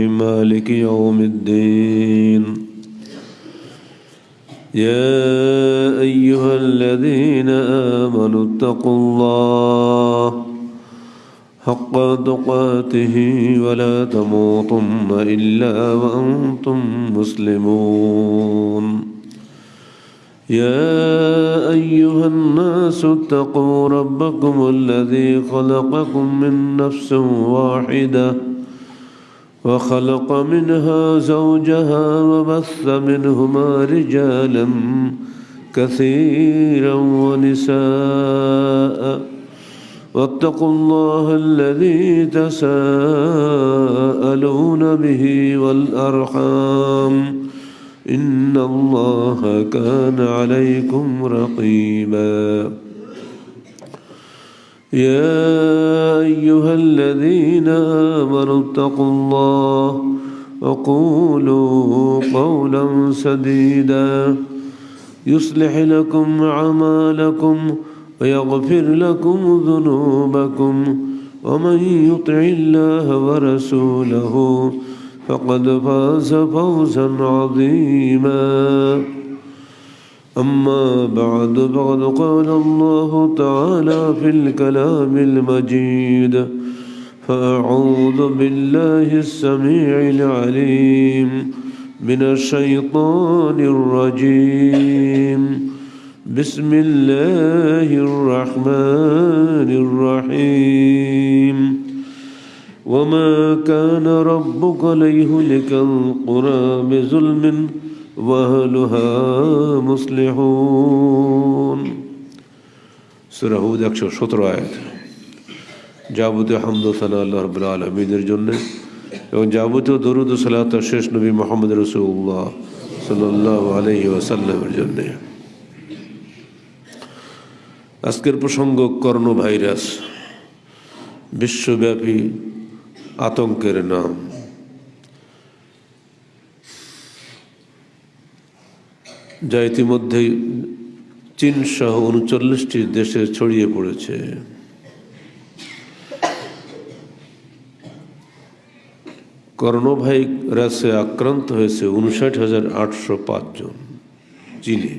مالك يوم الدين. يا أيها الذين آمنوا اتقوا الله حق تقاته ولا تموتن إلا وأنتم مسلمون. يا أيها الناس اتقوا ربكم الذي خلقكم من نفس واحدة وخلق منها زوجها وبث منهما رجالا كثيرا ونساء. واتقوا الله الذي تساءلون به والأرحام. إن الله كان عليكم رقيبا. يا أيها الذين آمنوا اتقوا الله وقولوا قولا سديدا. يصلح لكم أعمالكم ويغفر لكم ذنوبكم ومن يطع الله ورسوله فقد فاز فوزا عظيما. أما بعد فقد قال الله تعالى في الكلام المجيد فأعوذ بالله السميع العليم من الشيطان الرجيم. بسم الله الرحمن الرحيم. وما كان ربك ليهلك القرى بظلم ওয়াহলুহা মুসলিহুন। সুরাহুদ একশো সতেরো আয়াত। যাবতীয় হামদোসানা আল্লাহ রবুল্লা আলমিনের জন্যে এবং যাবতীয় দরুদ সালাত শেষ নবী মোহাম্মদ রসুল্লাহ সাল্লাহ আলহি ওয়াসাল্লামের জন্যে। আজকের প্রসঙ্গ করোনা ভাইরাস বিশ্বব্যাপী আতঙ্কের নাম। যা ইতিমধ্যেই চীন সহ উনচল্লিশটি দেশে ছড়িয়ে পড়েছে। করোনা ভাইরাসে আক্রান্ত হয়েছে উনষাট হাজার আটশো পাঁচজন চীনে।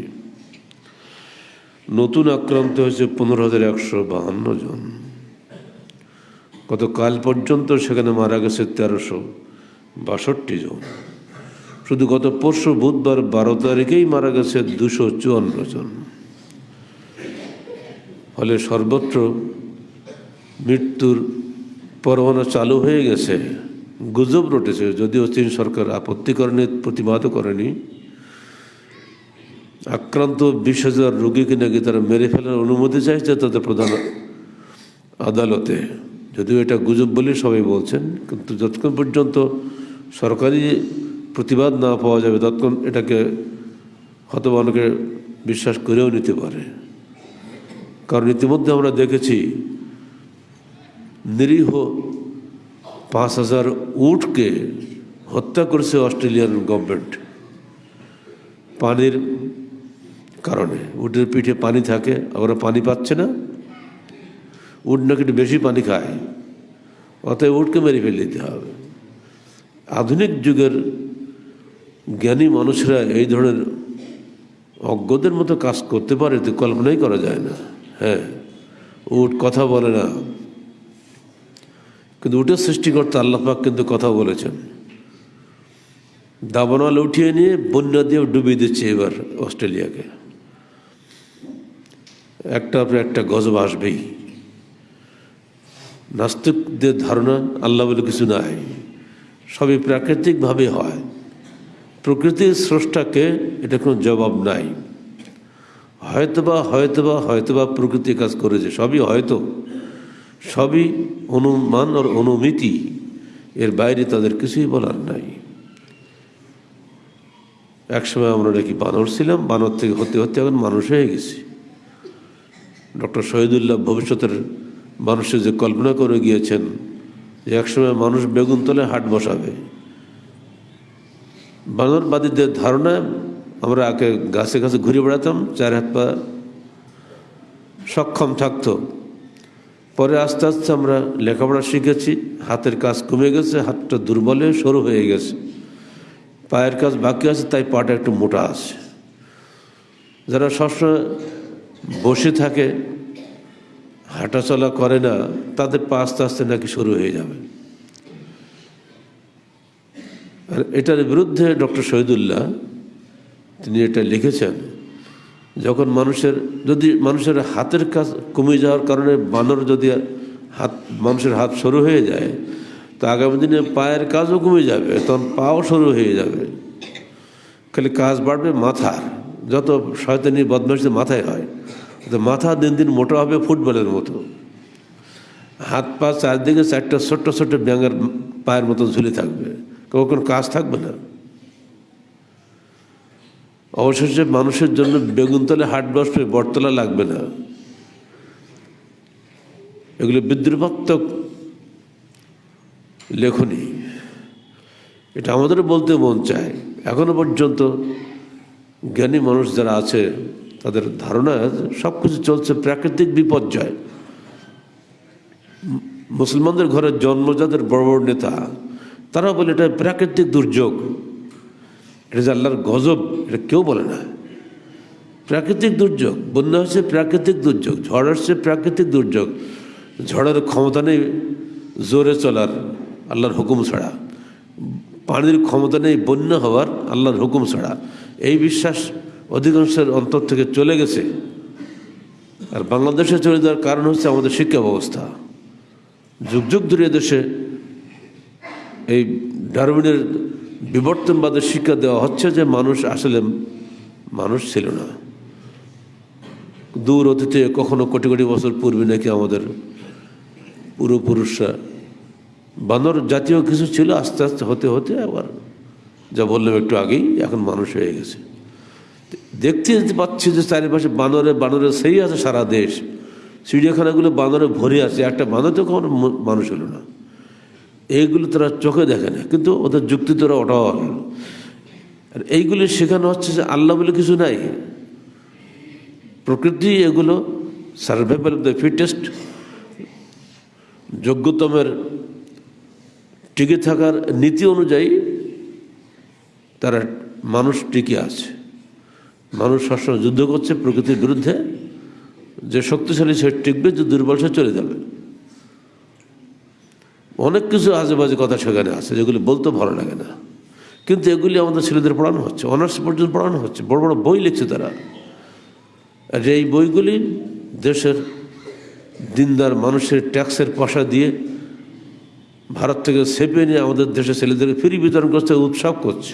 নতুন আক্রান্ত হয়েছে পনেরো হাজার একশো বাহান্ন জন। গতকাল পর্যন্ত সেখানে মারা গেছে তেরোশো বাষট্টি জন। শুধু গত পরশু বুধবার বারো তারিখেই মারা গেছে দুশো চুয়ান্ন জন। ফলে সর্বত্র মৃত্যুর পরমাণু চালু হয়ে গেছে, গুজব রটেছে। যদিও চীন সরকার আপত্তি করেনি প্রতিবাদ করেনি। আক্রান্ত বিশ হাজার রোগীকে নাকি তারা মেরে ফেলার অনুমতি চাইছে তাদের প্রধান আদালতে। যদিও এটা গুজব বলে সবাই বলছেন, কিন্তু যতক্ষণ পর্যন্ত সরকারি প্রতিবাদ না পাওয়া যাবে ততক্ষণ এটাকে হয়তো অনেকে বিশ্বাস করেও নিতে পারে। কারণ ইতিমধ্যে আমরা দেখেছি, নিরীহ পাঁচ হাজার উটকে হত্যা করেছে অস্ট্রেলিয়ান গভর্নমেন্ট পানির কারণে। উটের পিঠে পানি থাকে ওরা পানি পাচ্ছে না। উট নাকি একটু বেশি পানি খায়, অতএব উটকে মেরে ফেলে দিতে হবে। আধুনিক যুগের জ্ঞানী মানুষরা এই ধরনের অজ্ঞদের মতো কাজ করতে পারে তো কল্পনাই করা যায় না। হ্যাঁ উট কথা বলে না। কিন্তু উটের সৃষ্টিকর্তা আল্লাপাক কিন্তু কথা বলেছেন। দাবানল উঠিয়ে নিয়ে বন্যা দিয়ে ডুবিয়ে দিচ্ছে এবার অস্ট্রেলিয়াকে। একটা পর একটা গজব আসবেই। নাস্তিকদের ধারণা আল্লাহ বলে কিছু নাই। সবই প্রাকৃতিকভাবে হয়। প্রকৃতির স্রষ্টাকে এটা কোনো জবাব নাই। হয়তোবা হয়তোবা হয়তোবা প্রকৃতি কাজ করেছে, সবই হয়তো। সবই অনুমান আর অনুমিতি, এর বাইরে তাদের কিছুই বলার নাই। একসময় আমরা নাকি বানর ছিলাম, বানর থেকে হতে হতে এখন মানুষ হয়ে গেছি। ডক্টর শহীদুল্লাহ ভবিষ্যতের মানুষের যে কল্পনা করে গিয়েছেন যে একসময় মানুষ বেগুন তলে হাট বসাবে। বানরবাদীদের ধারণা, আমরা আগে গাছে গাছে ঘুরে বেড়াতাম, চার হাত পা সক্ষম থাকতো। পরে আস্তে আস্তে আমরা লেখাপড়া শিখেছি, হাতের কাজ কমে গেছে, হাতটা দুর্বলে সরু হয়ে গেছে। পায়ের কাজ বাকি আছে, তাই পাটা একটু মোটা আছে। যারা সবসময় বসে থাকে, হাঁটাচলা করে না, তাদের পা আস্তে আস্তে নাকি শুরু হয়ে যাবে। আর এটার বিরুদ্ধে ডক্টর শহীদুল্লাহ তিনি এটা লিখেছেন, যখন মানুষের, যদি মানুষের হাতের কাজ কমে যাওয়ার কারণে বানর যদি হাত, মানুষের হাত সরু হয়ে যায়, তো আগামী দিনে পায়ের কাজও কমে যাবে, তখন পাও সরু হয়ে যাবে। খালি কাজ বাড়বে মাথার, যত শয়তানি বদমাশি মাথায় হয়, তো মাথা দিন দিন মোটা হবে ফুটবলের মতো। হাত পা চারদিকে চারটা ছোট্ট ছোট্ট ব্যাঙের পায়ের মতো ঝুলে থাকবে। কখন কাজ থাকবে না। অবশেষে মানুষের জন্য বেগুনতলে হাট বসবে, বটতলা লাগবে না। এগুলো বিদ্রুপাত্মক লেখনী। এটা আমাদের বলতে মন চায়। এখনও পর্যন্ত জ্ঞানী মানুষ যারা আছে, তাদের ধারণা সব কিছু চলছে প্রাকৃতিক বিপর্যয়। মুসলমানদের ঘরে যাদের বড় বড় নেতা তারা বলে, এটা প্রাকৃতিক দুর্যোগ। এটা যে আল্লাহর গজব, এটা কেউ বলে না। প্রাকৃতিক দুর্যোগ, বন্যা হচ্ছে প্রাকৃতিক দুর্যোগ, ঝড় হচ্ছে প্রাকৃতিক দুর্যোগ। ঝড়ের ক্ষমতা নেই জোরে চলার, আল্লাহর হুকুম ছাড়া। পানির ক্ষমতা নেই বন্যা হওয়ার, আল্লাহর হুকুম ছাড়া। এই বিশ্বাস অধিকাংশের অন্তর থেকে চলে গেছে। আর বাংলাদেশে চলে যাওয়ার কারণ হচ্ছে আমাদের শিক্ষা ব্যবস্থা। যুগ যুগ ধরে দেশে এই ডারউইনের বিবর্তনবাদের শিক্ষা দেওয়া হচ্ছে যে মানুষ আসলে মানুষ ছিল না। দূর অতীতে কখনো কোটি কোটি বছর পূর্বে নাকি আমাদের পূর্বপুরুষরা বানর জাতীয় কিছু ছিল আস্তে আস্তে হতে হতে আবার যা বললাম একটু আগেই, এখন মানুষ হয়ে গেছে। দেখতে পাচ্ছি যে চারিপাশে বানরে বানরে সেই আছে সারা দেশ। চিড়িয়াখানাগুলো বানরে ভরে আছে, একটা বানর তো কখনো মানুষ হলো না। এইগুলো তারা চোখে দেখে না, কিন্তু ওদের যুক্তি তারা অটল। আর এইগুলি শেখানো হচ্ছে যে আল্লাহ বলে কিছু নাই। প্রকৃতি এগুলো সার্ভাইভাল অফ দ্য ফিটেস্ট যোগ্যতমের টিকে থাকার নীতি অনুযায়ী তারা মানুষ টিকে আছে। মানুষ সবসময় যুদ্ধ করছে প্রকৃতির বিরুদ্ধে। যে শক্তিশালী সে টিকবে, যে দুর্বল সে চলে যাবে। অনেক কিছু আজে বাজে কথা সেখানে আছে, যেগুলি বলতে ভালো লাগে না। কিন্তু এগুলি আমাদের ছেলেদের পড়ানো হচ্ছে, অনার্স পর্যন্ত পড়ানো হচ্ছে, বড় বড় বই লিখছে তারা। আর এই বইগুলি দেশের দিনদার মানুষের ট্যাক্সের পয়সা দিয়ে ভারত থেকে সেপে নিয়ে আমাদের দেশের ছেলেদেরকে ফ্রি বিতরণ করছে, উৎসব করছে।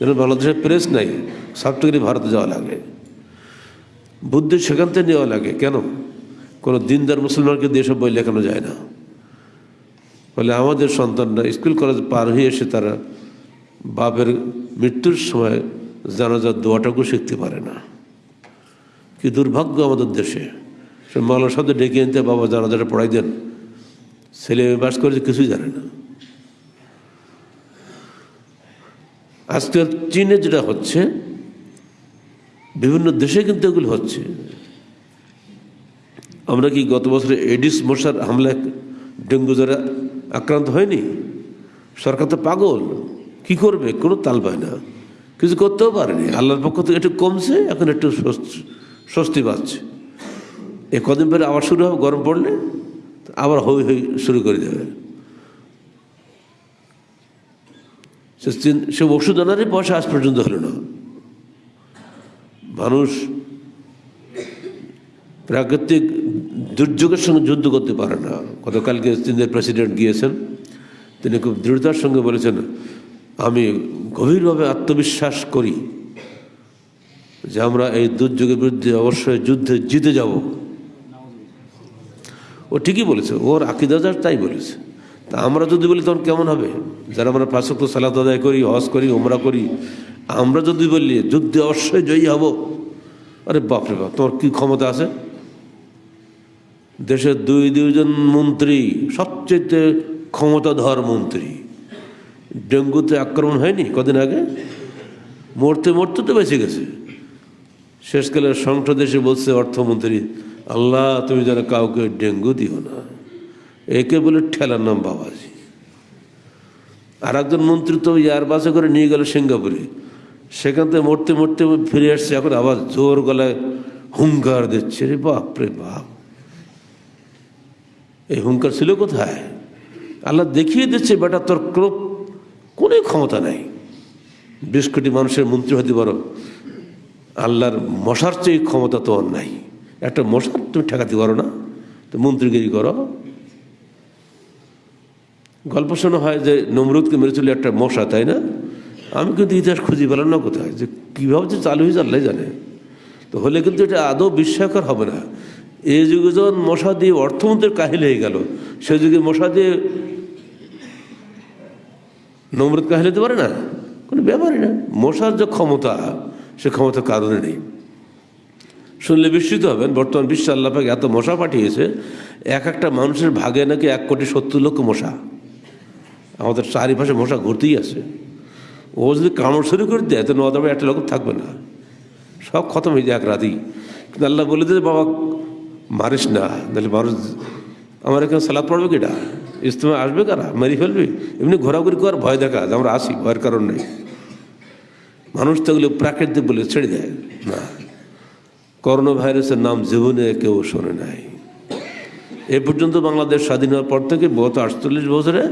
যেন বাংলাদেশের প্রেস নাই সবটুকুনি ভারতে যাওয়া লাগে। বুদ্ধি সেখান থেকে নেওয়া লাগে, কেন? কোনো দিনদার মুসলমানকে সব বই লেখানো যায় না। ফলে আমাদের সন্তানরা স্কুল কলেজ পার হয়ে এসে তারা বাপের মৃত্যুর সময় জানাজার দোয়াটাকেও শিখতে পারে না। কি দুর্ভাগ্য আমাদের দেশে। সে মালার সাথে ডেকে আনতে বাবা জানাজাটা পড়াই দেন। ছেলে মেয়ে বাস করেছে, কিছুই জানে না। আজকাল চীনে যেটা হচ্ছে, বিভিন্ন দেশে কিন্তু এগুলো হচ্ছে। আমরা কি গত বছরে এডিস মশার হামলায় ডেঙ্গু জ্বরে আক্রান্ত হয়নি। সরকার তো পাগল। কি করবে? কোনো তাল পায় না। কিছু করতেও পারেনি। আল্লাহর পক্ষ থেকে একটু কমছে, এখন একটু স্বস্তি- পাচ্ছে। এ কদিন পরে আবার শুরু হবে, গরম পড়লে আবার হই হই শুরু করে দেবে। সে ওষুধ আনারই পয়সা আজ পর্যন্ত হলো না। মানুষ প্রাকৃতিক দুর্যোগের সঙ্গে যুদ্ধ করতে পারে না। গতকালকে চীনের প্রেসিডেন্ট গিয়েছেন। তিনি খুব দৃঢ়তার সঙ্গে বলেছেন, আমি গভীরভাবে আত্মবিশ্বাস করি যে আমরা এই দুর্যোগের বিরুদ্ধে অবশ্যই যুদ্ধে জিতে যাব। ও ঠিকই বলেছে, ওর আকিদাজার তাই বলেছে। তা আমরা যদি বলি তখন কেমন হবে? যারা আমরা পাঁচক্ত সালাত আদায় করি, হজ করি ওমরা করি, আমরা যদি বলি যুদ্ধে অবশ্যই জয়ী হব, আরে বাপরে বাপ, তোমার কি ক্ষমতা আছে? দেশের দুই দুইজন মন্ত্রী, সবচেয়ে ক্ষমতাধর মন্ত্রী। ডেঙ্গুতে আক্রমণ হয়নি কদিন আগে? মরতে মরতে তো বেঁচে গেছে। শেষকালে সংসদে এসে বলছে, অর্থমন্ত্রী, আল্লাহ, তুমি যেন কাউকে ডেঙ্গু দিও না। একে বলে ঠেলার নাম বাবাজি। আর একজন মন্ত্রী তো ইয়ার বাসে করে নিয়ে গেল সিঙ্গাপুরে। সেখান থেকে মরতে মরতে ফিরে আসছে, এখন আবার জোর গলায় হুঙ্কার দিচ্ছে। রে বাপ রে বাপ। এই হুঙ্কার ছিল কোথায়? আল্লাহ দেখিয়ে দিচ্ছে, বেটা, তোর ক্রোপ কোনো ক্ষমতা নাই? বিশ কোটি মানুষের মন্ত্রী হতে পারো, আল্লাহর মশার চেয়ে ক্ষমতা তো আর নাই। একটা মশার তুমি ঠেকাতে পারো না? তো মন্ত্রীগিরি করো। গল্প শোনা হয় যে নমরুদকে মেরেছিল একটা মশা, তাই না? আমি কিন্তু ইতিহাস খুঁজে পেলাম না কোথায়, যে কীভাবে যে চালু হয়েছে আল্লাহ জানে। তো হলে কিন্তু এটা আদৌ বিস্ময়কর হবে না। এই যুগে যখন মশা দিয়ে অর্থমন্ত্রীর কাহিল হয়ে গেল, সে যুগে মশা দিয়ে নমরুদ কাহিল হতে পারে না? কোনো ব্যাপারই না। মশার যে ক্ষমতা, সে ক্ষমতা কারণে নেই। শুনলে বিস্মিত হবেন, বর্তমান বিশ্ব আল্লাপাকে এত মশা পাঠিয়েছে, এক একটা মানুষের ভাগে নাকি এক কোটি সত্তর লক্ষ মশা। আমাদের চারিপাশে মশা ঘুরতেই আছে। ও যদি কামড় শুরু করে দেয় তো নদামে একটা লোক থাকবে না। সব খতম হয়ে যায় এক রাতেই। কিন্তু আল্লাহ বলে দিলে বাবা মারিস না, তাহলে মানুষ আমার এখানে সালাদ পড়বে কিটা ইস্তেমা আসবে কারা? মারি ফেলবে? এমনি ঘোরাঘুরি কর ভয় দেখা, আমরা আসি, ভয়ের কারণ নেই। মানুষ তো প্রাকৃতিক বলে ছেড়ে দেয়। না। করোনা ভাইরাসের নাম জীবনে কেউ শোনে নাই। এ পর্যন্ত বাংলাদেশ স্বাধীন হওয়ার পর থেকে গত আটচল্লিশ বছরে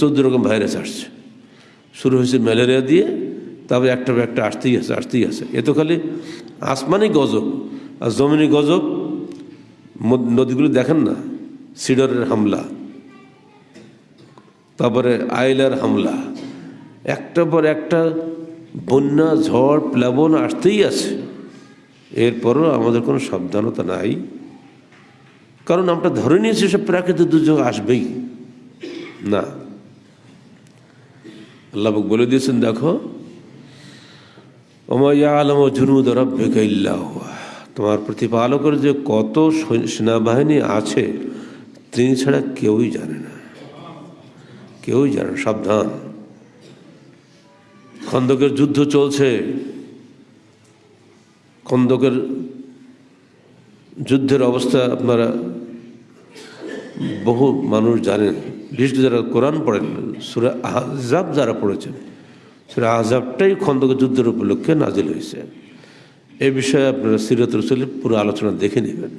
চোদ্দ রকম ভাইরাস আসছে। শুরু হয়েছে ম্যালেরিয়া দিয়ে, তবে একটা একটা আসতেই আছে আসতেই আছে। এ তো খালি আসমানি গজব আর জমিনি গজব নদীগুলো দেখেন না? সিডরের হামলা, তারপরে আইলার হামলা একটা পর একটা বন্যা, ঝড়, প্লাবন আসতেই আছে। এরপরও আমাদের কোনো সাবধানতা নাই। কারণ আমরা ধরে নিয়েছি সব প্রাকৃতিক দুর্যোগ আসবেই। না। আল্লাহ বলে দিয়েছেন, দেখো ওমাইয়া আলম জুনুদ রব্বিকা ইল্লা হুয়া। তোমার প্রতিপালকের যে কত সেনাবাহিনী আছে, তিনি ছাড়া কেউই জানে না। কেউই জানে সাবধান। খন্দকের যুদ্ধ চলছে। খন্দকের যুদ্ধের অবস্থা আপনারা বহু মানুষ জানেন। বিশেষ যারা কোরআন পড়েন, সুরা আহজাব যারা পড়েছেন, সুরা আহজাবটাই খন্দকের যুদ্ধের উপলক্ষে নাজিল হয়েছে। এ বিষয়ে আপনারা সিরত রসুলের পুরো আলোচনা দেখে নেবেন।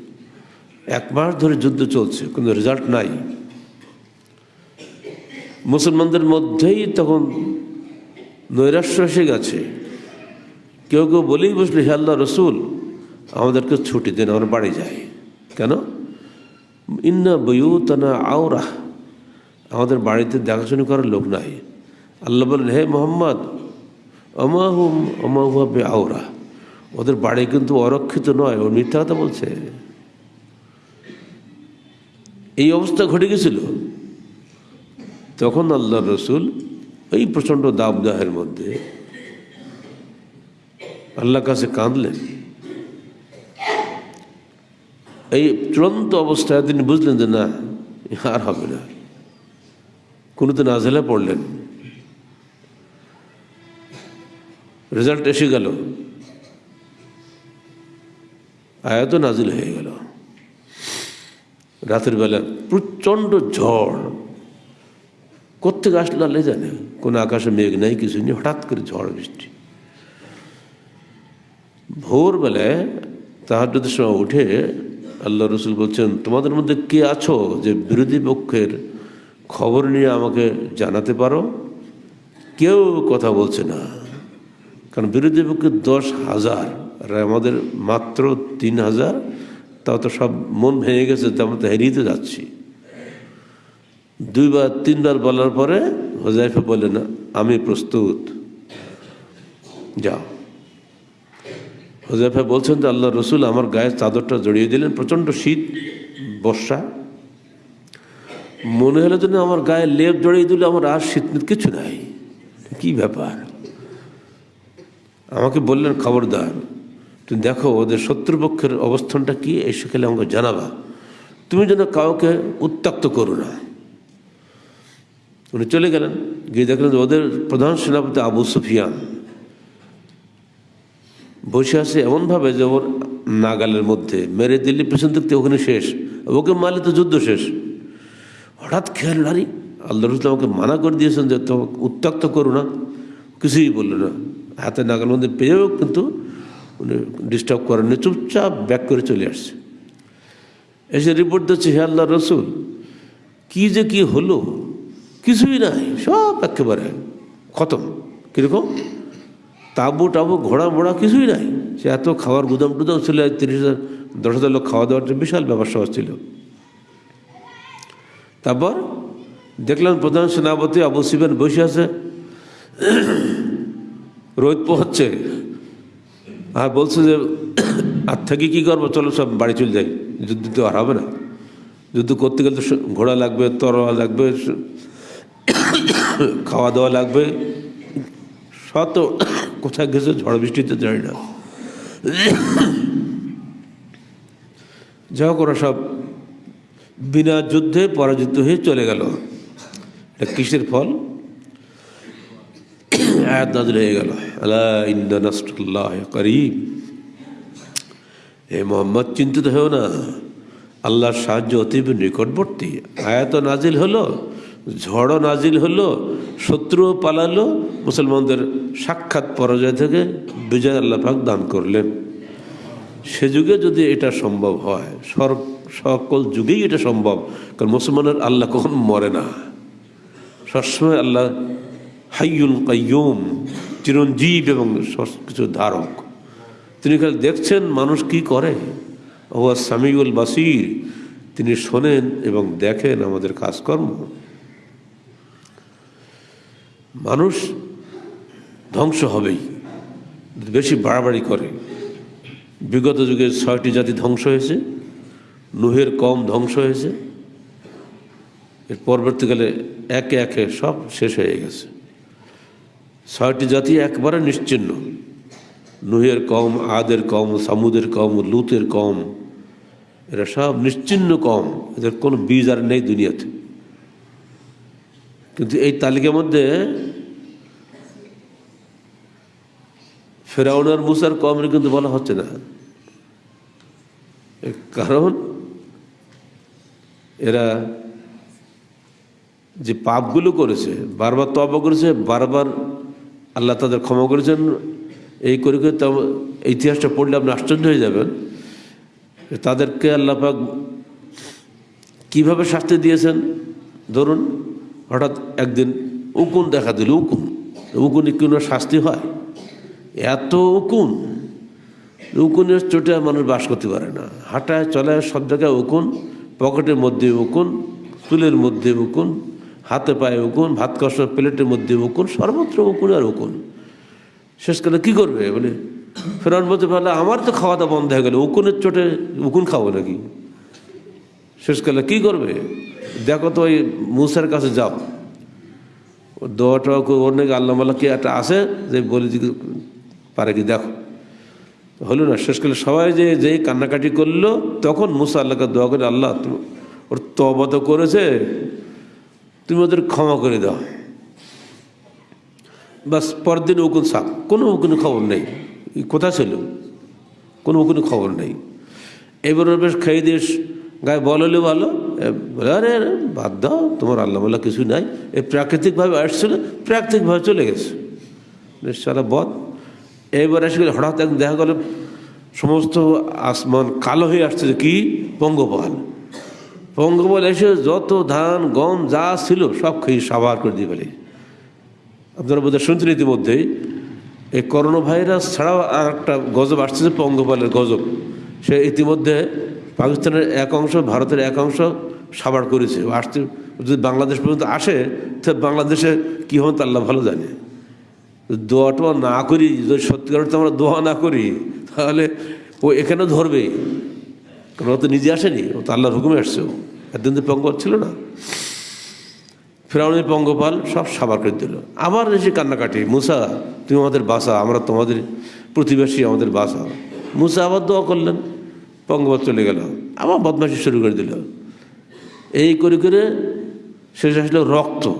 এক মাস ধরে যুদ্ধ চলছে, কোনো রেজাল্ট নাই। মুসলমানদের মধ্যেই তখন নৈরাশ্য এসে গেছে। কেউ কেউ বলেই বসলে, হে আল্লাহ রসুল, আমাদেরকে ছুটি দেন, আমরা বাড়ি যাই। কেন? ইন্না বইউতানা আওরা আমাদের বাড়িতে দেখাশোনা করার লোক নাই। আল্লাহ বলেন, হে মোহাম্মদ, অমাহুম অমাহুয়াবে আওরা ওদের বাড়ি কিন্তু অরক্ষিত নয়, ও মিথ্যা কথা বলছে। এই অবস্থা ঘটে গেছিল। তখন আল্লাহ রসুল এই প্রচণ্ড দাবদাহের মধ্যে আল্লাহ কাছে কাঁদলেন। এই চূড়ান্ত অবস্থায় তিনি বুঝলেন যে, না, আর হবে না। কোনো তো নাজেলা পড়লেন। রেজাল্ট এসে গেল। আয়াত নাজিল হয়ে গেল। রাতের বেলা প্রচণ্ড ঝড়। কোথেকে আসলো আল্লাহ জানে? কোনো আকাশে মেঘ নাই কিছু নেই, হঠাৎ করে ঝড়, বৃষ্টি। ভোরবেলায় তাহার যদি সময় উঠে আল্লাহ রসুল বলছেন, তোমাদের মধ্যে কে আছো যে বিরোধী পক্ষের খবর নিয়ে আমাকে জানাতে পারো? কেউ কথা বলছে না। কারণ বিরোধী পক্ষের দশ হাজার আর আমাদের মাত্র তিন হাজার, তাও তো সব মন ভেঙে গেছে, তো আমরা তো হেরিয়ে যাচ্ছি। দুইবার, তিনবার বলার পরে হোজাইফা বলে না, আমি প্রস্তুত। যাও। হোজাইফা বলছেন যে আল্লাহ রসুল আমার গায়ে চাদরটা জড়িয়ে দিলেন, প্রচণ্ড শীত, বর্ষা। মনে হলো যেন আমার গায়ে লেপ জড়িয়ে দিলে, আমার আর শীত কিছু নাই। কি ব্যাপার? আমাকে বললেন, খবরদার তুমি দেখো ওদের শত্রুপক্ষের অবস্থানটা কি? এই সেখানে আমাকে জানাবা। তুমি যেন কাউকে উত্তক্ত করো না। উনি চলে গেলেন। গিয়ে দেখলেন যে ওদের প্রধান সেনাপতি আবু সুফিয়ান। বসে আছে এমনভাবে যে ওর নাগালের মধ্যে। মেরে দিল্লি পেছন থেকে ওখানে শেষ। ওকে মারলে তো যুদ্ধ শেষ। হঠাৎ খেয়াল নারী আল্লাহ রসুল আমাকে মানা করে দিয়েছেন যে তো উত্তক্ত করো না। কিছুই বলল না। হাতে নাগালের মধ্যে পেয়েও কিন্তু ডিস্টার্ব করেননি চুপচাপ ব্যাক করে চলে আসছে। এসে রিপোর্ট দিচ্ছে, হে আল্লাহ রসুল, কী যে কি হলো? কিছুই নাই, সব একেবারে খতম। কীরকম? তাবু টাবু, ঘোড়া মোড়া কিছুই নাই। সে এত খাওয়ার গুদাম টুদাম ছিল তিরিশ হাজার, দশ হাজার লোক খাওয়া দাওয়ার বিশাল সহজ ছিল। তারপর দেখলাম প্রধান সেনাপতি আবু সিবেন বসে আছে। রোদ পোহাচ্ছে। আর বলছে যে, আর থেকে কী করব? চলো সব বাড়ি চলে যাই। যুদ্ধ তো আর হবে না। যুদ্ধ করতে গেলে তো ঘোড়া লাগবে, তরোয়া লাগবে খাওয়া দাওয়া লাগবে। শত কোথায় গেছে ঝড় বৃষ্টিতে জানি না। যা ওরা সব বিনা যুদ্ধে পরাজিত হয়ে চলে গেল। এটা কিসের ফল? আয়াত নাজিল হয়ে গেল। আলা ইন্না নাসরুল্লাহ করিম। হে মোহাম্মদ, চিন্তিত হও না। আল্লাহর সাহায্য অতীব নিকটবর্তী। আয়াত নাজিল হলো, ঝড়ও নাজিল হলো, শত্রুও পালালো, মুসলমানদের সাক্ষাৎ পরাজয় থেকে বিজয় আল্লাহ পাক দান করলেন। সে যুগে যদি এটা সম্ভব হয়, সর, সকল যুগেই এটা সম্ভব, কারণ মুসলমানের আল্লাহ কখন মরে না। সবসময় আল্লাহ হাইয়ুল কাইয়ুম, চিরঞ্জীব এবং কিছু ধারক। তিনি খালি দেখছেন মানুষ কি করে? ও সামিউল বাসির, তিনি শোনেন এবং দেখেন আমাদের কাজকর্ম। মানুষ ধ্বংস হবেই, বেশি বাড়াবাড়ি করে। বিগত যুগে ছয়টি জাতি ধ্বংস হয়েছে, নুহের কম ধ্বংস হয়েছে, এর পরবর্তীকালে একে একে সব শেষ হয়ে গেছে। ছয়টি জাতি একবারে নিশ্চিন্ন। নুহের কম, আদের কম, সামুদের কম, লুতের কম, এরা সব নিশ্চিন্ন কম। এদের কোনো বীজ আর নেই দুনিয়াতে। কিন্তু এই তালিকার মধ্যে ফেরাউনার মুসার কমের কিন্তু বলা হচ্ছে না। কারণ, এরা যে পাপগুলো করেছে, বারবার তবা করেছে, বারবার আল্লাহ তাদের ক্ষমা করেছেন এই করে করে তো ইতিহাসটা পড়লে আপনি আশ্চর্য হয়ে যাবেন। তাদেরকে আল্লাহ পাক কীভাবে শাস্তি দিয়েছেন? ধরুন, হঠাৎ একদিন উকুন দেখা দিল, উকুন। উকুনে কোনো শাস্তি হয়? এত উকুন। উকুনের চোটে মানুষ বাস করতে পারে না। হাঁটায় চলায় সব জায়গায় উকুন, পকেটের মধ্যে উকুন, চুলের মধ্যে উকুন। হাতে পায়ে উকুন, ভাত কষার প্লেটের মধ্যে উকুন, সর্বত্র উকুন আর উকুন। শেষকালে কী করবে? বলে ফেরান বলতে পারলে, আমার তো খাওয়া দাওয়া বন্ধ হয়ে গেল, উকুনের চোটে উকুন খাব নাকি? শেষকালে কী করবে? দেখো তো ওই মুসার কাছে যাও। দোয়া টোয়া ওর নাকি আল্লাহ মাল্লাহ কি একটা আছে? যে বলে পারে কি, দেখো। হলো না শেষকালে সবাই যে, যেই কান্নাকাটি করল, তখন মুসা আল্লাহকে দোয়া করে আল্লাহ ওর তবা তো করেছে। তুমি ওদের ক্ষমা করে দাও। বাস পরদিন উকুন সাপ কোনো উকুন খবর নেই। কোথায় ছিল। কোনো উকুন খবর নেই। এবার ওর বেশ খেয়ে দিস গায়ে বল হলে ভালো। বলে, আরে বাদ দাও। তোমার আল্লাহ মাল্লাহ কিছু নাই। এ প্রাকৃতিকভাবে আসছিল প্রাকৃতিকভাবে চলে গেছে। সারা বদ। এইবার এসে গেলে, হঠাৎ দেখা গেল, সমস্ত আসমান কালো হয়ে আসছে কি? পঙ্গপাল পঙ্গপাল এসে যত ধান, গম যা ছিল সব খেয়ে সাবার করে দিয়ে ফেলে। আপনারা বোধহয় শুনছেন ইতিমধ্যেই এই করোনা ভাইরাস ছাড়াও আর একটা গজব আসছে পঙ্গপালের গজব। সে ইতিমধ্যে পাকিস্তানের এক অংশ, ভারতের এক অংশ সাবার করেছে। আসতে যদি বাংলাদেশ পর্যন্ত আসে, তো বাংলাদেশে কী হবে তা আল্লাহ ভালো জানে। দোয়া টোয়া না করি, যদি সত্যিকার অর্থে আমরা দোয়া না করি, তাহলে ও এখানেও ধরবে কারণ ও তো নিজে আসেনি, ও তো আল্লাহর হুকুমে আসছে ও। একদিন তো পঙ্গপাল ছিল না। ফেরাউনের পঙ্গপাল সব সাবার করে দিল। আবার এসে কান্নাকাটি, মুসা, তুমি আমাদের বাসা, আমরা তোমাদের প্রতিবেশী, আমাদের বাসা। মুসা আবার দোয়া করলেন, পঙ্গপাল চলে গেল। আবার বদমাশি শুরু করে দিল। এই করে করে শেষ আসলো রক্ত।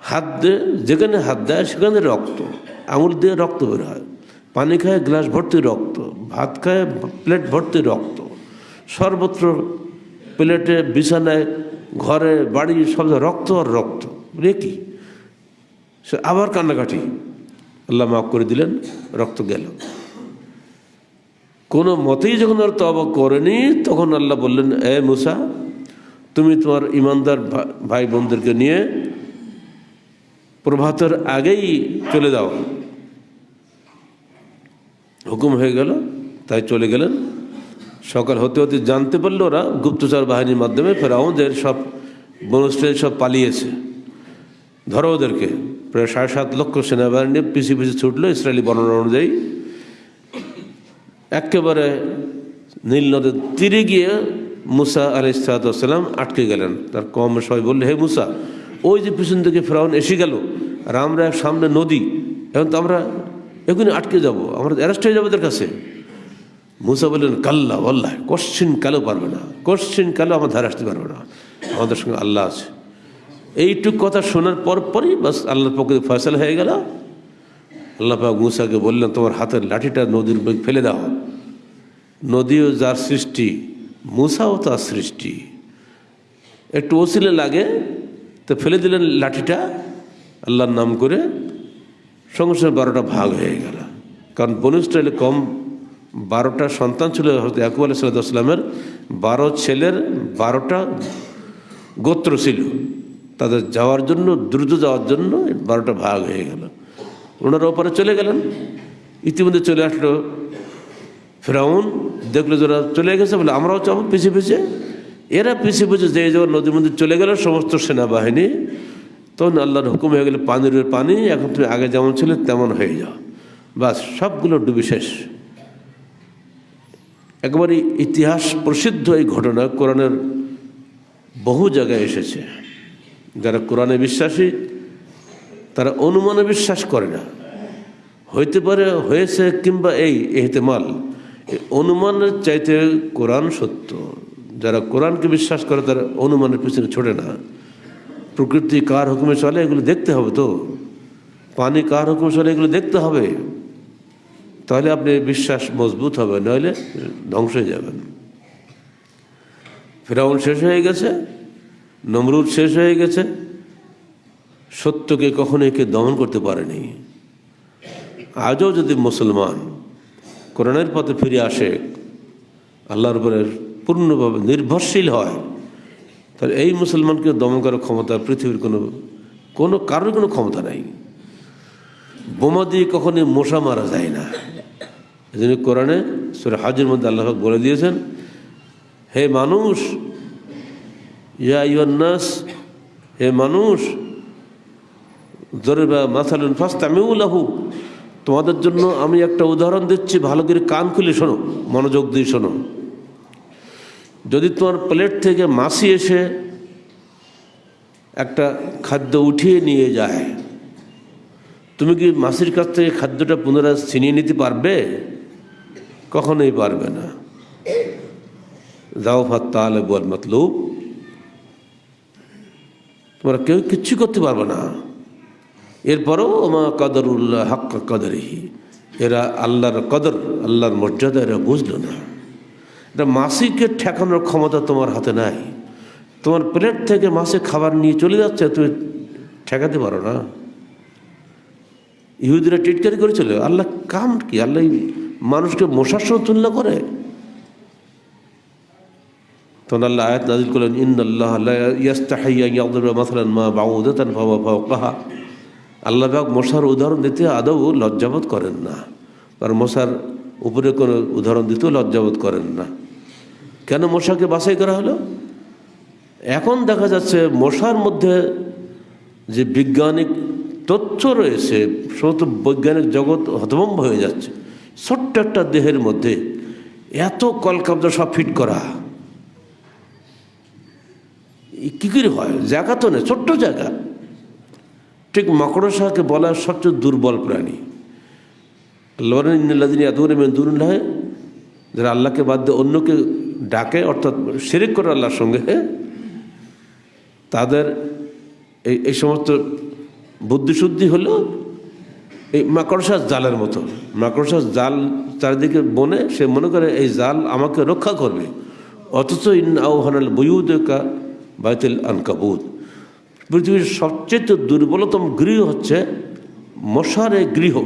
হাত দিয়ে, যেখানে হাত দেয়, সেখানে রক্ত। আঙুল দিয়ে রক্ত বের হয়। পানি খায়, গ্লাস ভর্তি রক্ত। ভাত খায়, প্লেট ভর্তি রক্ত। সর্বত্র প্লেটে বিছানায় ঘরে বাড়ি সব রক্ত আর রক্ত। রে কি? সে আবার কান্নাকাটি। আল্লাহ মাফ করে দিলেন, রক্ত গেল। কোনো মতেই যখন আর তবা করেনি, তখন আল্লাহ বললেন, এ মুসা, তুমি তোমার ইমানদার ভাই বোনদেরকে নিয়ে প্রভাতের আগেই চলে যাও। হুকুম হয়ে গেল, তাই চলে গেলেন। সকাল হতে হতে জানতে পারল ওরা গুপ্তচর বাহিনীর মাধ্যমে ফেরাউনদের সব বনস্ট্রেল সব পালিয়েছে। ধরো ওদেরকে। প্রায় সাড়ে সাত লক্ষ সেনাবাহিনী পিছিয়ে পিছিয়ে ছুটলো ইসরায়েলি বর্ণনা অনুযায়ী। একেবারে নীল নদের তীরে গিয়ে মুসা আলি সালাতাম আটকে গেলেন। তার কম সবাই বললে, হে মুসা, ওই যে পিছন থেকে ফেরাউন এসে গেল। আর আমরা সামনে নদী। এখন তো আমরা এখনই আটকে যাব। আমরা অ্যারেস্ট হয়ে যাব ওদের কাছে। মুসা বললেন, কাল্লা আল্লাহ কোশ্চিন কালো পারবে না, কোশ্চিন কালো আমার ধারে আসতে পারবে না। আমাদের সঙ্গে আল্লাহ আছে। এইটুক কথা শোনার পর পরই বাস আল্লাহর পক্ষে ফয়সালা হয়ে গেল। আল্লাহ পাক মুসাকে বললেন, তোমার হাতের লাঠিটা নদীর উপর ফেলে দাও। নদীও যার সৃষ্টি, মুসাও তার সৃষ্টি। একটু ওসিলে লাগে, তো ফেলে দিলেন লাঠিটা। আল্লাহর নাম করে সঙ্গে সঙ্গে বারোটা ভাগ হয়ে গেল। কারণ বনু ইসরায়েলে কম বারোটা সন্তান ছিল হয়তো ইয়াকুব আলাহ সাল্লামের বারো ছেলের বারোটা গোত্র ছিল। তাদের যাওয়ার জন্য, দ্রুত যাওয়ার জন্য বারোটা ভাগ হয়ে গেল। ওনারা ওপারে চলে গেলেন। ইতিমধ্যে চলে আসলো ফেরাউন। দেখল যারা চলে গেছে, বলে, আমরাও যাব পিছিয়ে পিছিয়ে এরা পিছিয়ে পিছিয়ে যে যখন নদীর মধ্যে চলে গেল সমস্ত সেনাবাহিনী। তখন আল্লাহর হুকুম হয়ে গেলে, পানির পানি, এখন তুমি আগে যেমন ছিল, তেমন হয়ে যাও। বাস, সবগুলো ডুবি শেষ। একবারই ইতিহাস প্রসিদ্ধ এই ঘটনা কোরআনের বহু জায়গায় এসেছে। যারা কোরআনে বিশ্বাসী, তারা অনুমানে বিশ্বাস করে না। হইতে পারে হয়েছে কিংবা এই এহতেমাল। অনুমানের চাইতে কোরআন সত্য। যারা কোরআনকে বিশ্বাস করে, তারা অনুমানের পিছনে ছোটে না। প্রকৃতি কার হুকুমে চলে, এগুলো দেখতে হবে তো। পানি কার হুকুমে চলে, এগুলো দেখতে হবে। তাহলে আপনি বিশ্বাস মজবুত হবে, নইলে ধ্বংস হয়ে যাবেন ফেরাউন শেষ হয়ে গেছে, নমরুদ শেষ হয়ে গেছে, সত্যকে কখনোই কে দমন করতে পারেনি। আজও যদি মুসলমান কোরআনের পথে ফিরে আসে, আল্লাহর উপরে পূর্ণভাবে নির্ভরশীল হয়, তাহলে এই মুসলমানকে দমন করার ক্ষমতা পৃথিবীর কোনো কোনো কারোর কোনো ক্ষমতা নাই। বোমা দিয়ে কখনই মশা মারা যায় না। জন্য কোরআনে সুরে হাজির মধ্যে আল্লাহ বলে দিয়েছেন, হে মানুষ, ইয়া ইউন্নাস হে মানুষ জোরে বা মাসালুন ফাস্ট আমিও লাহু, তোমাদের জন্য আমি একটা উদাহরণ দিচ্ছি, ভালো করে কান খুলে শোনো, মনোযোগ দিয়ে শোনো। যদি তোমার প্লেট থেকে মাসি এসে একটা খাদ্য উঠিয়ে নিয়ে যায়, তুমি কি মাসির কাছ থেকে খাদ্যটা পুনরায় ছিনিয়ে নিতে পারবে? কখনোই পারবে না। যাও ফাত তাহলে বল মতলুব। তোমরা কেউ কিচ্ছু করতে পারবে না। এরপরও ওমা কদরুল্লাহ হাক্কা কদরিহি। এরা আল্লাহর কদর, আল্লাহর মর্যাদা এরা বুঝলো না। এটা মাসিকে ঠেকানোর ক্ষমতা তোমার হাতে নাই। তোমার প্লেট থেকে মাসে খাবার নিয়ে চলে যাচ্ছে, তুমি ঠেকাতে পারো না। ইহুদিরা টিটকারি করেছিল, আল্লাহ কাম কি? আল্লাহ মানুষকে মশার সঙ্গে তুলনা করে। তখন আল্লাহ আয়াত নাজিল করলেন ইন আল্লাহ মাসালান মা বাউদাতান ভাবা ভাও কাহা আল্লাহ পাক মশার উদাহরণ দিতে আদৌ লজ্জাবোধ করেন না। আর মশার উপরে কোনো উদাহরণ দিতেও লজ্জাবোধ করেন না। কেন মশাকে বাছাই করা হলো? এখন দেখা যাচ্ছে মশার মধ্যে যে বৈজ্ঞানিক তথ্য রয়েছে, সমস্ত বৈজ্ঞানিক জগৎ হতভম্ব হয়ে যাচ্ছে। ছোট্ট একটা দেহের মধ্যে এত কলকাবজা সব ফিট করা। কী করে হয়? জায়গা তো নেই, ছোট্ট জায়গা। ঠিক মাকড়সাকে বলা সবচেয়ে দুর্বল প্রাণী। আল্লাহিন এতগুলো মেন্দুরুল্লাহ যারা আল্লাহকে বাদ দিয়ে, অন্যকে ডাকে, অর্থাৎ শিরিক করে আল্লাহর সঙ্গে তাদের এই এই সমস্ত বুদ্ধিশুদ্ধি হলো এই মাকড়সার জালের মতো। মাকড়সার জাল চারিদিকে বনে, সে মনে করে এই জাল আমাকে রক্ষা করবে। অথচ ইন আহ্বানাল বইউদা বাইতুল আনকাবুদ পৃথিবীর সবচেয়ে দুর্বলতম গৃহ হচ্ছে মশার এই গৃহ।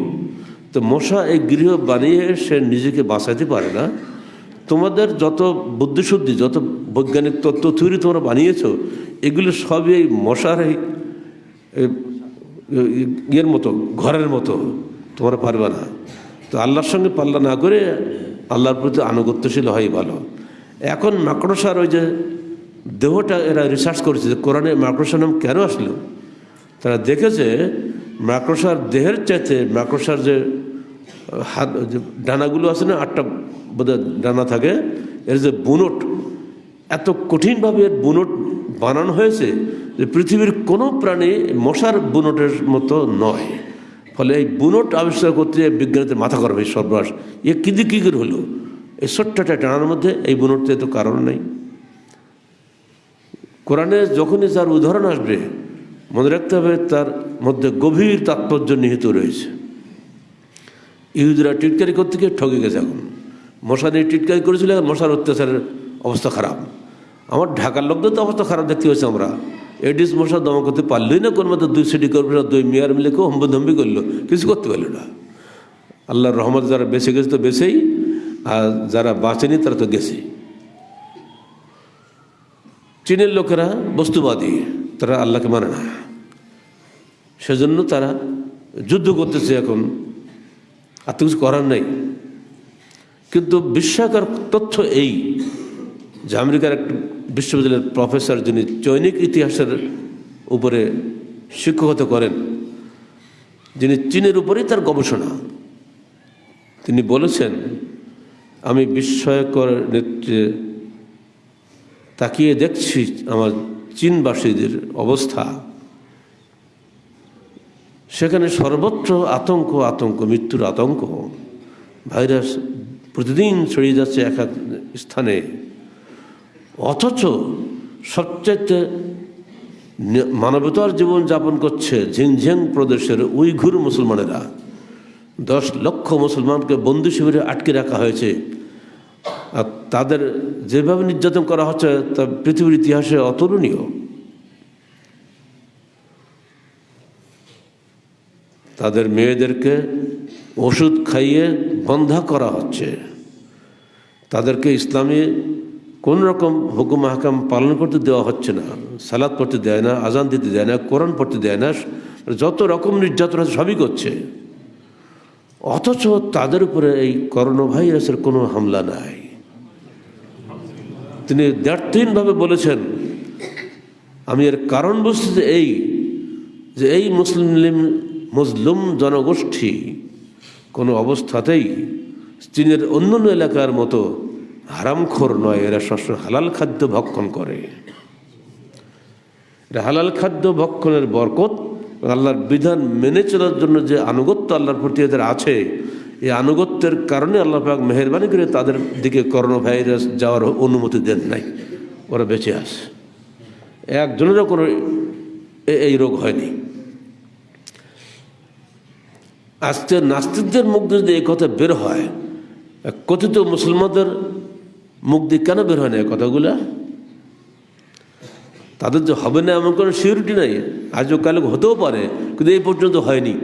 তো মশা এই গৃহ বানিয়ে সে নিজেকে বাঁচাতে পারে না। তোমাদের যত বুদ্ধিশুদ্ধি, যত বৈজ্ঞানিক তত্ত্ব, থিওরি তোমরা বানিয়েছ, এগুলো সবই এই মশার এই ইয়ের মতো, ঘরের মতো, তোমরা পারবে না। তো আল্লাহর সঙ্গে পাল্লা না করে আল্লাহর প্রতি আনুগত্যশীল হয় ভালো। এখন মাকড়সার ওই যে দেহটা এরা রিসার্চ করেছে যে কোরআনে মাকড়সার নাম কেন আসলো? তারা দেখেছে মাকড়সার দেহের চাইতে মাকড়সার যে হাত, যে ডানাগুলো আছে না, আটটা বোধহয় ডানা থাকে, এর যে বুনট, এত কঠিনভাবে এর বুনট বানানো হয়েছে যে পৃথিবীর কোনো প্রাণী মশার বুনটের মতো নয়। ফলে এই বুনট আবিষ্কার করতে বিজ্ঞানীদের মাথা করবে সর্বনাশ। এ কী কী করে হলো? এই ছোট্টটা টানার মধ্যে এই বুনটতে তো কারণ নেই। কোরআনে যখনই তার উদাহরণ আসবে, মনে রাখতে হবে তার মধ্যে গভীর তাৎপর্য নিহিত রয়েছে। ইহুদিরা টিটকারি করতে গিয়ে ঠকে গেছে এখন। মশা নিয়ে টিটকারি করেছিল, মশার অত্যাচারের অবস্থা খারাপ। আমার ঢাকার লোকদের তো অবস্থা খারাপ, দেখতে হয়েছে আমরা। এডিস মশা দমন করতে পারলই না, কোন মতো দুই সিটি কর্পোরেশন, দুই মেয়ার মিলে কেউ হম্বধম্বি করল। কিছু করতে পারল না। আল্লাহর রহমত যারা বেঁচে গেছে তো বেঁচেই, আর যারা বাঁচেনি তারা তো গেছেই চীনের লোকেরা বস্তুবাদী, তারা আল্লাহকে মানে না। সেজন্য তারা যুদ্ধ করতেছে এখন। আর তো কিছু করার নেই। কিন্তু বিস্ময়কর তথ্য এই যে আমেরিকার এক বিশ্ববিদ্যালয়ের প্রফেসর যিনি চৈনিক ইতিহাসের উপরে শিক্ষকতা করেন, যিনি চীনের উপরেই তার গবেষণা। তিনি বলেছেন, আমি বিস্ময়কর নেত্রে তাকিয়ে দেখছি আমার চীনবাসীদের অবস্থা। সেখানে সর্বত্র আতঙ্ক আতঙ্ক, মৃত্যুর আতঙ্ক। ভাইরাস প্রতিদিন ছড়িয়ে যাচ্ছে এক এক স্থানে। অথচ সবচাইতে মানবতার জীবন যাপন করছে ঝিংঝিং প্রদেশের উইঘুর মুসলমানেরা। দশ লক্ষ মুসলমানকে বন্দি শিবিরে আটকে রাখা হয়েছে। আর তাদের যেভাবে নির্যাতন করা হচ্ছে, তা পৃথিবীর ইতিহাসে অতুলনীয়। তাদের মেয়েদেরকে ওষুধ খাইয়ে বন্ধা করা হচ্ছে। তাদেরকে ইসলামী কোন রকম হুকুম হাকাম পালন করতে দেওয়া হচ্ছে না সালাদ পড়তে দেয় না, আজান দিতে দেয় না, কোরআন পড়তে দেয় না, যত রকম নির্যাতন আছে সবই করছে। অথচ তাদের উপরে এই করোনা ভাইরাসের কোনো হামলা নাই। তিনি দ্ব্যর্থহীনভাবে বলেছেন, আমি এর কারণ বুঝতে যে এই যে এই মুসলিম মুসলিম জনগোষ্ঠী কোনো অবস্থাতেই চীনের অন্যান্য এলাকার মতো হারামখোর নয়, এরা সবসময় হালাল খাদ্য ভক্ষণ করে। এটা হালাল খাদ্য ভক্ষণের বরকত, আল্লাহর বিধান মেনে চলার জন্য যে আনুগত্য আল্লাহর প্রতি এদের আছে, এই আনুগত্যের কারণে আল্লাহ পাক মেহরবানি করে তাদের দিকে করোনা ভাইরাস যাওয়ার অনুমতি দেন নাই, ওরা বেঁচে আসে একজনেরও কোনো এই রোগ হয়নি। আজকে নাস্তিকদের মুখ যদি এই কথা বের হয় কথিত মুসলমানদের মুখ দিয়ে কেন বের হয় না কথাগুলা? তাদের যে হবে না এমন কোনো সিউরিটি নাই। আজও কালে হতেও পারে, কিন্তু এই পর্যন্ত হয়নি।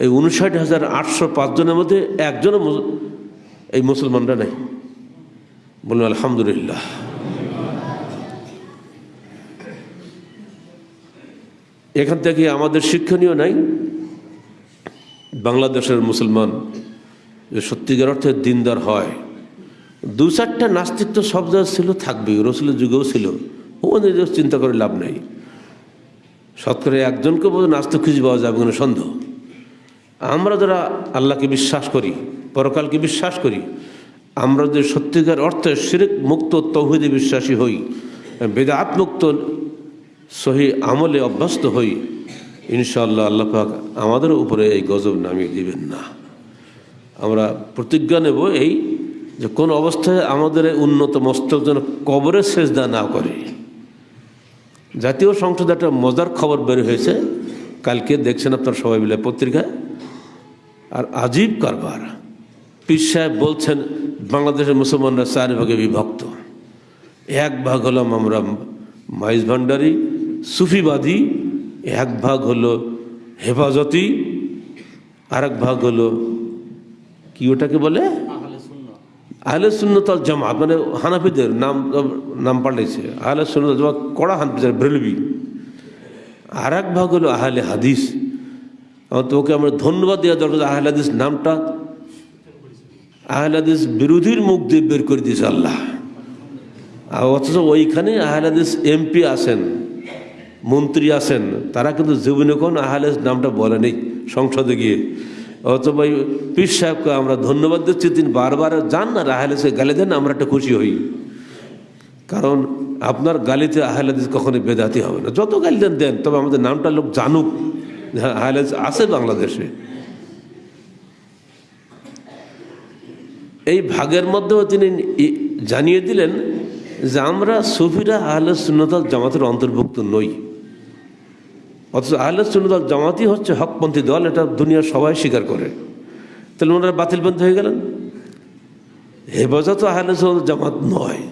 এই উনষাট হাজার আটশো পাঁচজনের মধ্যে একজনও এই মুসলমানরা নাই। বলুন আলহামদুলিল্লাহ। এখান থেকে আমাদের শিক্ষণীয় নাই। বাংলাদেশের মুসলমান সত্যিকার অর্থে দিনদার হয় দু চারটা সব জায়গা ছিল থাকবে রসুলের যুগেও ছিল। ওদের চিন্তা করে লাভ নাই। শতকরে একজনকে বোধ নাস্তিক খুঁজে পাওয়া যাবে কোনো সন্দেহ। আমরা যারা আল্লাহকে বিশ্বাস করি, পরকালকে বিশ্বাস করি, আমরা যদি সত্যিকার অর্থে শিরিক মুক্ত, তৌহিদে বিশ্বাসী হই, বেদাত মুক্ত, সহি আমলে অভ্যস্ত হই, ইনশাআল্লাহ আল্লাহ পাক আমাদের উপরে এই গজব নামিয়ে দিবেন না। আমরা প্রতিজ্ঞা নেব এই যে কোন অবস্থায় আমাদের উন্নত মস্তক যেন কবরের সেজদা না করে। জাতীয় সংসদে একটা মজার খবর বের হয়েছে। কালকে দেখছেন আপনার সবাই মিলে পত্রিকায়। আর আজীব কারবার। পীর সাহেব বলছেন, বাংলাদেশের মুসলমানরা চার ভাগে বিভক্ত। এক ভাগ হলাম আমরা মাইজ ভান্ডারি, সুফিবাদী, এক ভাগ হলো হেফাজতি আর ভাগ হলো কি ওটাকে বলে? আহলে সুন্নতল জামাত মানে হানাফিদের নাম নাম পাল্টেছে আহলে সুন্নত জামাত কড়া হানফিদের ব্রেলবি আর এক ভাগ হলো আহলে হাদিস। আমার তোকে আমরা ধন্যবাদ দেওয়া দরকার আহলে হাদিস নামটা, আহলে হাদিস বিরোধীর মুখ দিয়ে বের করে দিয়েছে আল্লাহ। আর অথচ ওইখানে আহলে হাদিস এমপি আছেন, মন্ত্রী আছেন, তারা কিন্তু জীবনে কোন আহলে নামটা বলেনি সংসদে গিয়ে। অথবা পীর সাহেবকে আমরা ধন্যবাদ দিচ্ছি, তিনি বারবার যান না আহলে সে গালি দেন, আমরা একটা খুশি হই। কারণ আপনার গালিতে আহলাদিস কখনোই বেদাতি হবে না। যত গালি দেন দেন, তবে আমাদের নামটা লোক জানুক। হ্যাঁ আহলাদিস আছে বাংলাদেশে। এই ভাগের মধ্যেও তিনি জানিয়ে দিলেন যে আমরা সুফিরা আহলে সুন্নতাল জামাতের অন্তর্ভুক্ত নই। অথচ আহলে সুন্নতাল জামাতই হচ্ছে হকপন্থী দল, এটা দুনিয়ার সবাই স্বীকার করে। তাহলে ওনারা বাতিল বাতিলপন্থী হয়ে গেলেন? হেফাজত আহলে সুন্নাত জামাত নয়।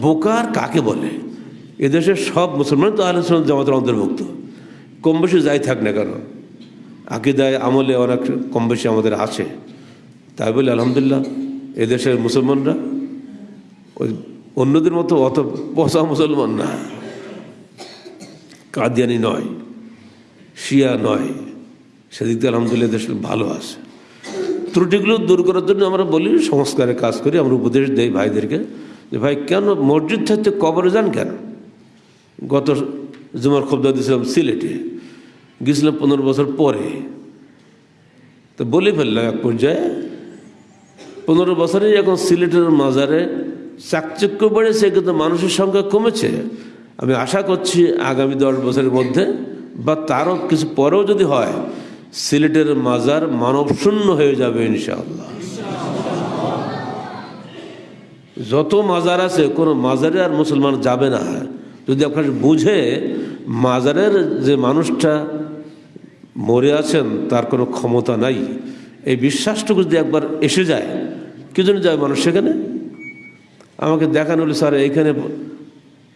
বোকার কাকে বলে? এদেশের সব মুসলমান তো আহলে সুন্নাত জামাতের অন্তর্ভুক্ত। কম বেশি যাই থাক না কেন। আকিদায়, আমলে অনেক কম বেশি আমাদের আছে। তাই বলে আলহামদুলিল্লাহ, এদেশের মুসলমানরা ওই অন্যদের মতো অত পচা মুসলমান না। কাদিয়ানি নয়, শিয়া নয় সেদিক দিয়ে আলহামদুলিল্লাহ দেশ ভালো আছে। ত্রুটিগুলো দূর করার জন্য আমরা বলি, সংস্কারের কাজ করি, আমরা উপদেশ দেই ভাইদেরকে যে, ভাই, কেন মসজিদ থাকতে কবরে যান কেন? গত জুমার খবদা দিয়েছিলাম সিলেটে গেছিলাম পনেরো বছর পরে। তো বলে ফেললাম এক পর্যায়ে, পনেরো বছরে এখন সিলেটের মাজারে চাকচক্য বেড়েছে, কিন্তু মানুষের সংখ্যা কমেছে আমি আশা করছি আগামী দশ বছরের মধ্যে বা তারও কিছু পরেও যদি হয়, সিলেটের মাজার মানবশূন্য হয়ে যাবে ইনশাআল্লাহ। যত মাজার আছে, কোনো মাজারে আর মুসলমান যাবে না। যদি আপনার বুঝে মাজারের যে মানুষটা মরে আছেন, তার কোনো ক্ষমতা নাই। এই বিশ্বাসটুকু যদি একবার এসে যায়, কি জন্য যায় মানুষ সেখানে? আমাকে দেখানো হলো স্যার, এইখানে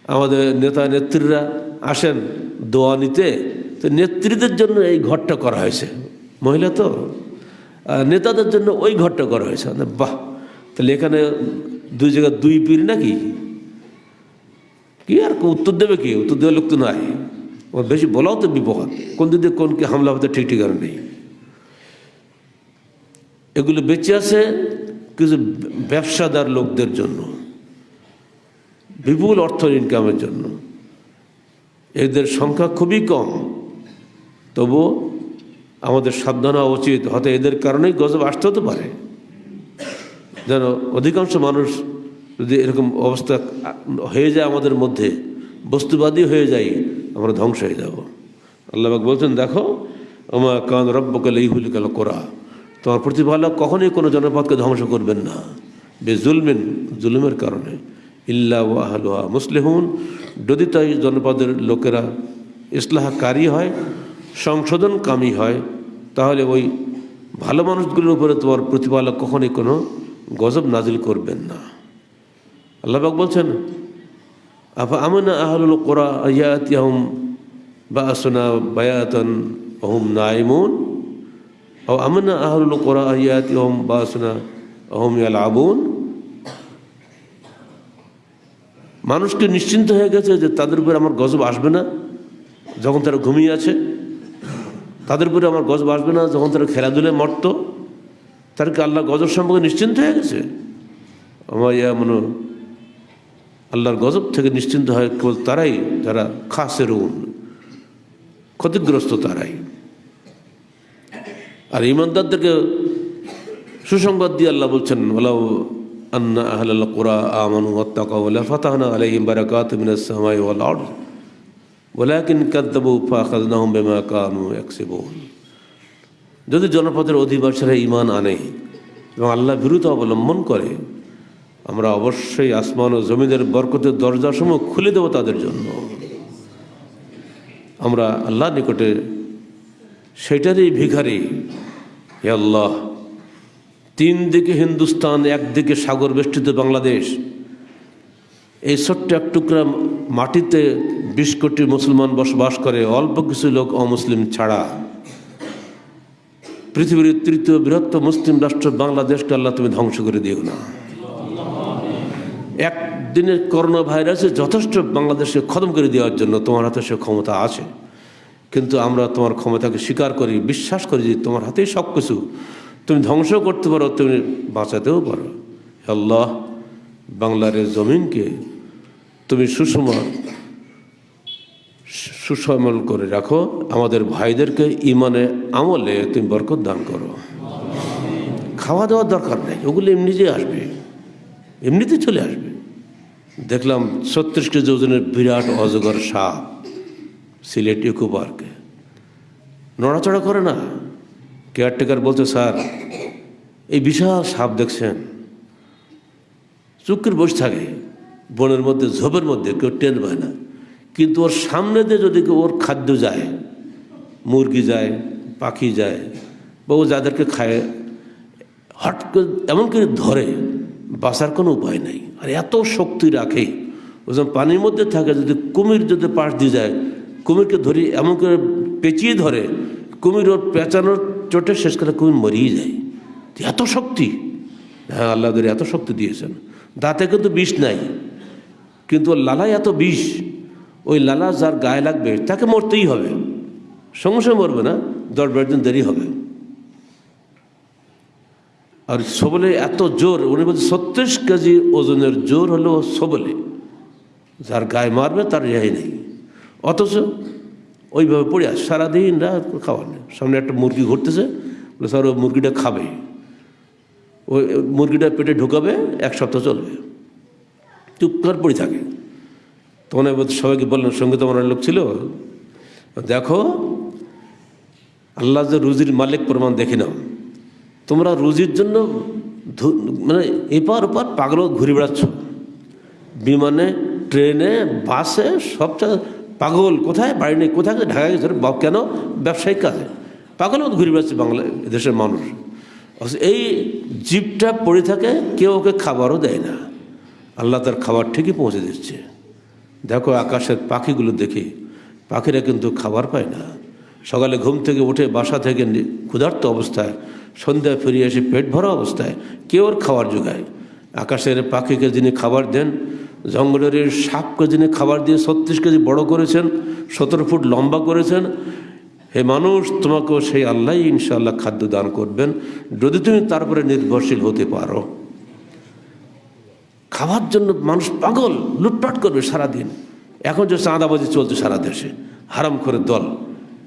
আমাদের নেতা নেত্রীরা আসেন, দোয়া নিতে, তো নেত্রীদের জন্য এই ঘরটা করা হয়েছে। মহিলা তো? নেতাদের জন্য ওই ঘরটা করা হয়েছে। মানে বাহ, তাহলে এখানে দুই জায়গায় দুই পীর নাকি? কি আর উত্তর দেবে কি? উত্তর দেওয়ার লোক তো নাই। বেশি বলাও তো বিপদ। কোন দিকে কোনকে হামলা হতে ঠিক ঠিকানা নেই। এগুলো বেঁচে আছে কিছু ব্যবসাদার লোকদের জন্য। বিপুল অর্থ ইনকামের জন্য। এদের সংখ্যা খুবই কম। তবু আমাদের সাবধান হওয়া উচিত। হয়তো এদের কারণেই গজব আসতে হতে পারে। যেন অধিকাংশ মানুষ যদি এরকম অবস্থা হয়ে যায় আমাদের মধ্যে, বস্তুবাদী হয়ে যাই আমরা ধ্বংস হয়ে যাব। আল্লাহবাক বলছেন, দেখো আমার কান রব্বকাল ইহুল কাল কোরা তোমার প্রতিপালক কখনোই কোনো জনপদকে ধ্বংস করবেন না। বে জুলমেন জুলুমের কারণে। ইল্লা ওয়াহলুহা মুসলিহুন। যদি তাই জনপদের লোকেরা ইসলাহকারী হয়, সংশোধনকামী হয়, তাহলে ওই ভালো মানুষগুলোর উপরে তোমার প্রতিপালক কখনোই কোনো গজব নাজিল করবেন না। আল্লাহবাক বলছেন, আফা আমনা আহলুল কোরআ ইয়াতিয়াহুম বাসনা বায়াতান অহুম নাইমুন ও আমনা আহলুল কোরআ ইয়াতিয়াহুম বাসনা অহুম ইয়ালাবুন মানুষকে নিশ্চিন্ত হয়ে গেছে যে তাদের উপরে আমার গজব আসবে না, যখন তারা ঘুমিয়ে আছে। তাদের উপরে আমার গজব আসবে না, যখন তারা খেলাধুলায় মরত। তাদেরকে আল্লাহ গজব সম্পর্কে নিশ্চিন্ত হয়ে গেছে? আমার ইয়া মনে, আল্লাহর গজব থেকে নিশ্চিন্ত হয় কেবল তারাই যারা খাসের ক্ষতিগ্রস্ত তারাই। আর ইমানদারদেরকে সুসংবাদ দিয়ে আল্লাহ বলছেন ওলাউ কোরআ আমানু ওয়াত্তাকাউ লা ফাতাহনা আলাইহিম বারাকাতুম মিনাস সামাই ওয়াল আরদ ওয়ালাকিন কাযযাবু ফাখাযনাহুম বিমা কানু ইয়াকসিবুন যদি জনপদের অধিবাসীরা ঈমান আনে এবং আল্লাহ বিরুদ্ধ অবলম্বন করে, আমরা অবশ্যই আসমান ও জমিদের বরকতের দরজাসমূহ খুলে দেব তাদের জন্য। আমরা আল্লাহ নিকটে সেটারই ভিখারি, হে আল্লাহ তিন দিকে হিন্দুস্তান, একদিকে সাগর বেষ্টিত বাংলাদেশ। এই ছোট্ট এক টুকরা মাটিতে বিশ কোটি মুসলমান বসবাস করে, অল্প কিছু লোক অমুসলিম ছাড়া। পৃথিবীর তৃতীয় বৃহত্তম মুসলিম রাষ্ট্র বাংলাদেশকে আল্লাহ তুমি ধ্বংস করে দিও না। একদিনের করোনা ভাইরাসে যথেষ্ট বাংলাদেশকে খতম করে দেওয়ার জন্য তোমার হাতে সে ক্ষমতা আছে। কিন্তু আমরা তোমার ক্ষমতাকে স্বীকার করি, বিশ্বাস করি যে তোমার হাতেই সব কিছু তুমি ধ্বংস করতে পারো, তুমি বাঁচাতেও পারো। আল্লাহ, বাংলার জমিনকে তুমি সুষম সুসমল করে রাখো। আমাদের ভাইদেরকে ইমানে আমলে তুমি বরকত দান করো। খাওয়া দাওয়ার দরকার নেই, ওগুলো এমনিতেই আসবে। এমনিতেই চলে আসবে। দেখলাম ছত্রিশ কেজি ওজনের বিরাট অজগর সাপ, সিলেট ইকো পার্কে নড়াচড়া করে না? কেয়ারটেকার বলছে, স্যার, এই বিশাল সাপ দেখছেন। চুক্কির বসে থাকে, বনের মধ্যে, ঝোপের মধ্যে, কেউ টেন পায় না। কিন্তু ওর সামনে দিয়ে যদি ওর খাদ্য যায়, মুরগি যায়, পাখি যায়, বা ও যাদেরকে খায় হট করে এমন করে ধরে, বাঁচার কোনো উপায় নাই। আর এত শক্তি রাখে, ও যখন পানির মধ্যে থাকে, যদি কুমির যদি পাশ দিয়ে যায়, কুমিরকে ধরি এমন করে পেঁচিয়ে ধরে, কুমির ওর পেঁচানোর চোটে শেষ করে কুমির মরিয়ে যায়? এত শক্তি। হ্যাঁ আল্লাহ এত শক্তি দিয়েছেন। দাঁতে কিন্তু বিষ নাই। কিন্তু ওর লালায় এত বিষ। ওই লালা যার গায়ে লাগবে, তাকে মরতেই হবে। সঙ্গে সঙ্গে মরবে না, দশ বারো দিন দেরি হবে। আর সবলে এত জোর, উনি বলছে, ছত্রিশ কেজি ওজনের জোর হলো সবলে। যার গায়ে মারবে, তার রেহাই নেই। অথচ ওইভাবে পড়ে আস। সারাদিন রাত খাওয়ার নেই। সামনে একটা মুরগি ঘুরতেছে। বলে, স্যার ওই মুরগিটা খাবে। ওই মুরগিটা পেটে ঢুকাবে, এক সপ্তাহ চলবে। চুপ করে পড়ে থাকে। তখন সবাইকে বললেন সঙ্গে তোমার লোক ছিল। দেখো আল্লাহ যে রুজির মালিক প্রমাণ দেখে নাও। তোমরা রুজির জন্য মানে এপার ওপার পাগল ঘুরে বেড়াচ্ছ। বিমানে, ট্রেনে, বাসে, সব জায়গায় পাগল কোথায়? বাড়ি নেই কোথায়? ঢাকা গেছে। বাপ কেন? ব্যবসায়িক কাজে। পাগল মতো ঘুরে বেড়াচ্ছে বাংলা দেশের মানুষ। এই জীবটা পড়ে থাকে, কেউ ওকে খাবারও দেয় না। আল্লাহ তার খাবার ঠিকই পৌঁছে দিচ্ছে। দেখো আকাশের পাখিগুলো দেখি। পাখিরা কিন্তু খাবার পায় না। সকালে ঘুম থেকে উঠে বাসা থেকে ক্ষুধার্ত অবস্থায়, সন্ধ্যায় ফিরে এসে পেট ভরা অবস্থায় কেউ ওর খাবার যোগায় আকাশের পাখিকে যিনি খাবার দেন জঙ্গলের সাপকে যিনি খাবার দিয়ে ছত্রিশ কেজি বড় করেছেন, সতেরো ফুট লম্বা করেছেন। হে মানুষ, তোমাকেও সেই আল্লাহ ইনশাআল্লাহ খাদ্য দান করবেন। যদি তুমি তারপরে নির্ভরশীল হতে পারো। খাওয়ার জন্য মানুষ পাগল, লুটপাট করবে সারাদিন। এখন যে চাঁদাবাজি চলছে সারা দেশে, হারাম করে দল।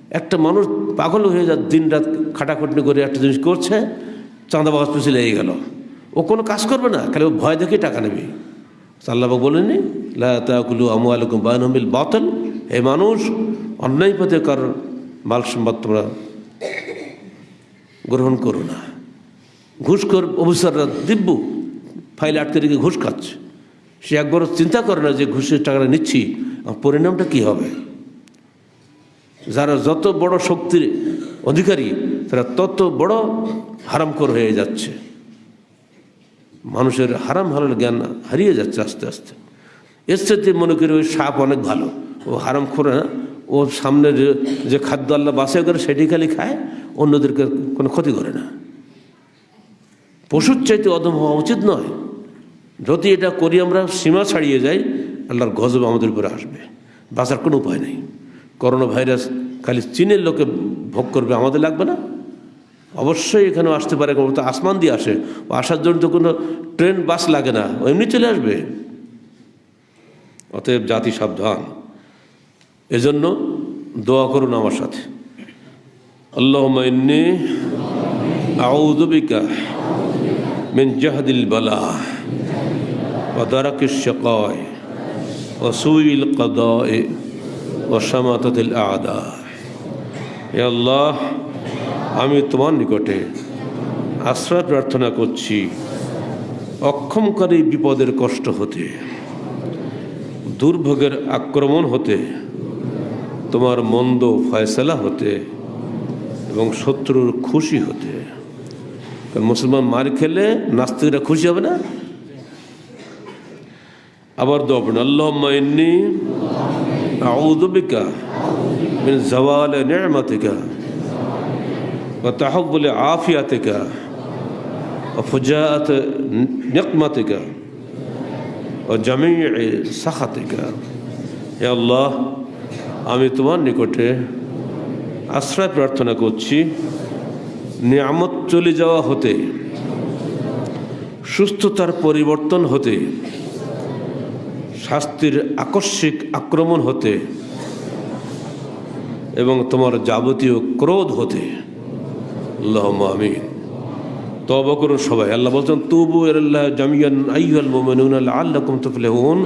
একটা মানুষ পাগল হয়ে যা দিন রাত খাটাখাটনি করে একটা জিনিস করছে, চাঁদাবাজ পিছিয়ে লেগে গেল। ও কোনো কাজ করবে না, খালি ও ভয় দেখে টাকা নেবে। আল্লাহবাবু বলেনি লাকুলু আমু আলকুম বায়নমিল বাতল। হে মানুষ, অন্যায় পথে কার মাল সম্পদ তোমরা গ্রহণ করো না। ঘুষখোর অফিসাররা দিব্য, ফাইল আটকে রেখে ঘুষ খাচ্ছে। সে একবার চিন্তা করে না যে ঘুষের টাকাটা নিচ্ছি পরিণামটা কী হবে? যারা যত বড় শক্তির অধিকারী, তারা তত বড় হারামখোর হয়ে যাচ্ছে। মানুষের হারাম হালাল জ্ঞান হারিয়ে যাচ্ছে আস্তে আস্তে। এর সাথে মনে করি ওই সাপ অনেক ভালো। ও হারাম খোরে না। ও সামনে যে যে খাদ্য আল্লাহ বাসায় করে সেটি খালি খায়, অন্যদেরকে কোনো ক্ষতি করে না। পশুর চাইতে অদম হওয়া উচিত নয়। যদি এটা করি আমরা, সীমা ছাড়িয়ে যাই, আল্লাহর গজব আমাদের উপরে আসবে। বাঁচার কোনো উপায় নেই। করোনা ভাইরাস খালি চীনের লোকে ভোগ করবে, আমাদের লাগবে না। অবশ্যই এখানে আসতে পারে, কোনো তো আসমান দিয়ে আসে। আসার জন্য তো কোনো ট্রেন, বাস লাগে না এমনি চলে আসবে। অতএব জাতি সাবধান। এজন্য দোয়া করুন আমার সাথে। আল্লাহ মাইন্নি আউদবিকা মিন জাহাদিল বালা ওদারাকিস শকয় অসুইল কদয় অসামাতাতিল আদা। এ আল্লাহ আমি তোমার নিকটে আশ্রয় প্রার্থনা করছি। অক্ষমকারী বিপদের কষ্ট হতে, দুর্ভোগের আক্রমণ হতে, তোমার মন্দ ফয়সলা হতে এবং শত্রুর খুশি হতে। মুসলমান মার খেলে নাস্তিকরা খুশি হবে না? আবার দোয়া পড়ুন আল্লাহ ইন্নি আউযু বিকা মিন জাওয়াল ওয়া ফুজাআত নিকমাতিকা ও জামি সাখাতিকা। হে আল্লাহ, আমি তোমার নিকটে আশ্রয় প্রার্থনা করছি। নিয়ামত চলে যাওয়া হতে, সুস্থতার পরিবর্তন হতে, শাস্তির আকস্মিক আক্রমণ হতে এবং তোমার যাবতীয় ক্রোধ হতে। আল্লাহ আমিন। তবা করুন সবাই। আল্লাহ বলছেন, তুবু আল্লাহ জামিয়ান আইহাল মোমেনুন আল্লাহ তুফলেহুন।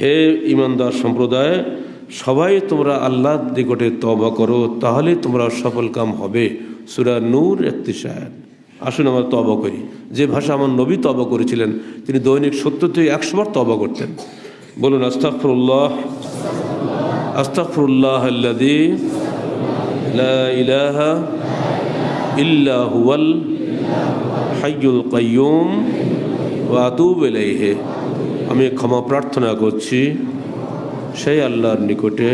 হে ইমানদার সম্প্রদায়, সবাই তোমরা আল্লাহর নিকটে তবা করো, তাহলে তোমরা সফল কাম হবে। সুরা নূর একতিশায় আসুন আমরা তবা করি। যে ভাষা আমার নবী তবা করেছিলেন, তিনি দৈনিক সত্তর থেকে একশো বার তবা করতেন। বলুন আস্তাফরুল্লাহ আস্তাফরুল্লাহ আল্লাদি ইলাহা ইল্লা হুয়াল হাইয়ুল কাইয়ুম ওয়াতুব এলাইহে আমি ক্ষমা প্রার্থনা করছি সেই আল্লাহর নিকটে,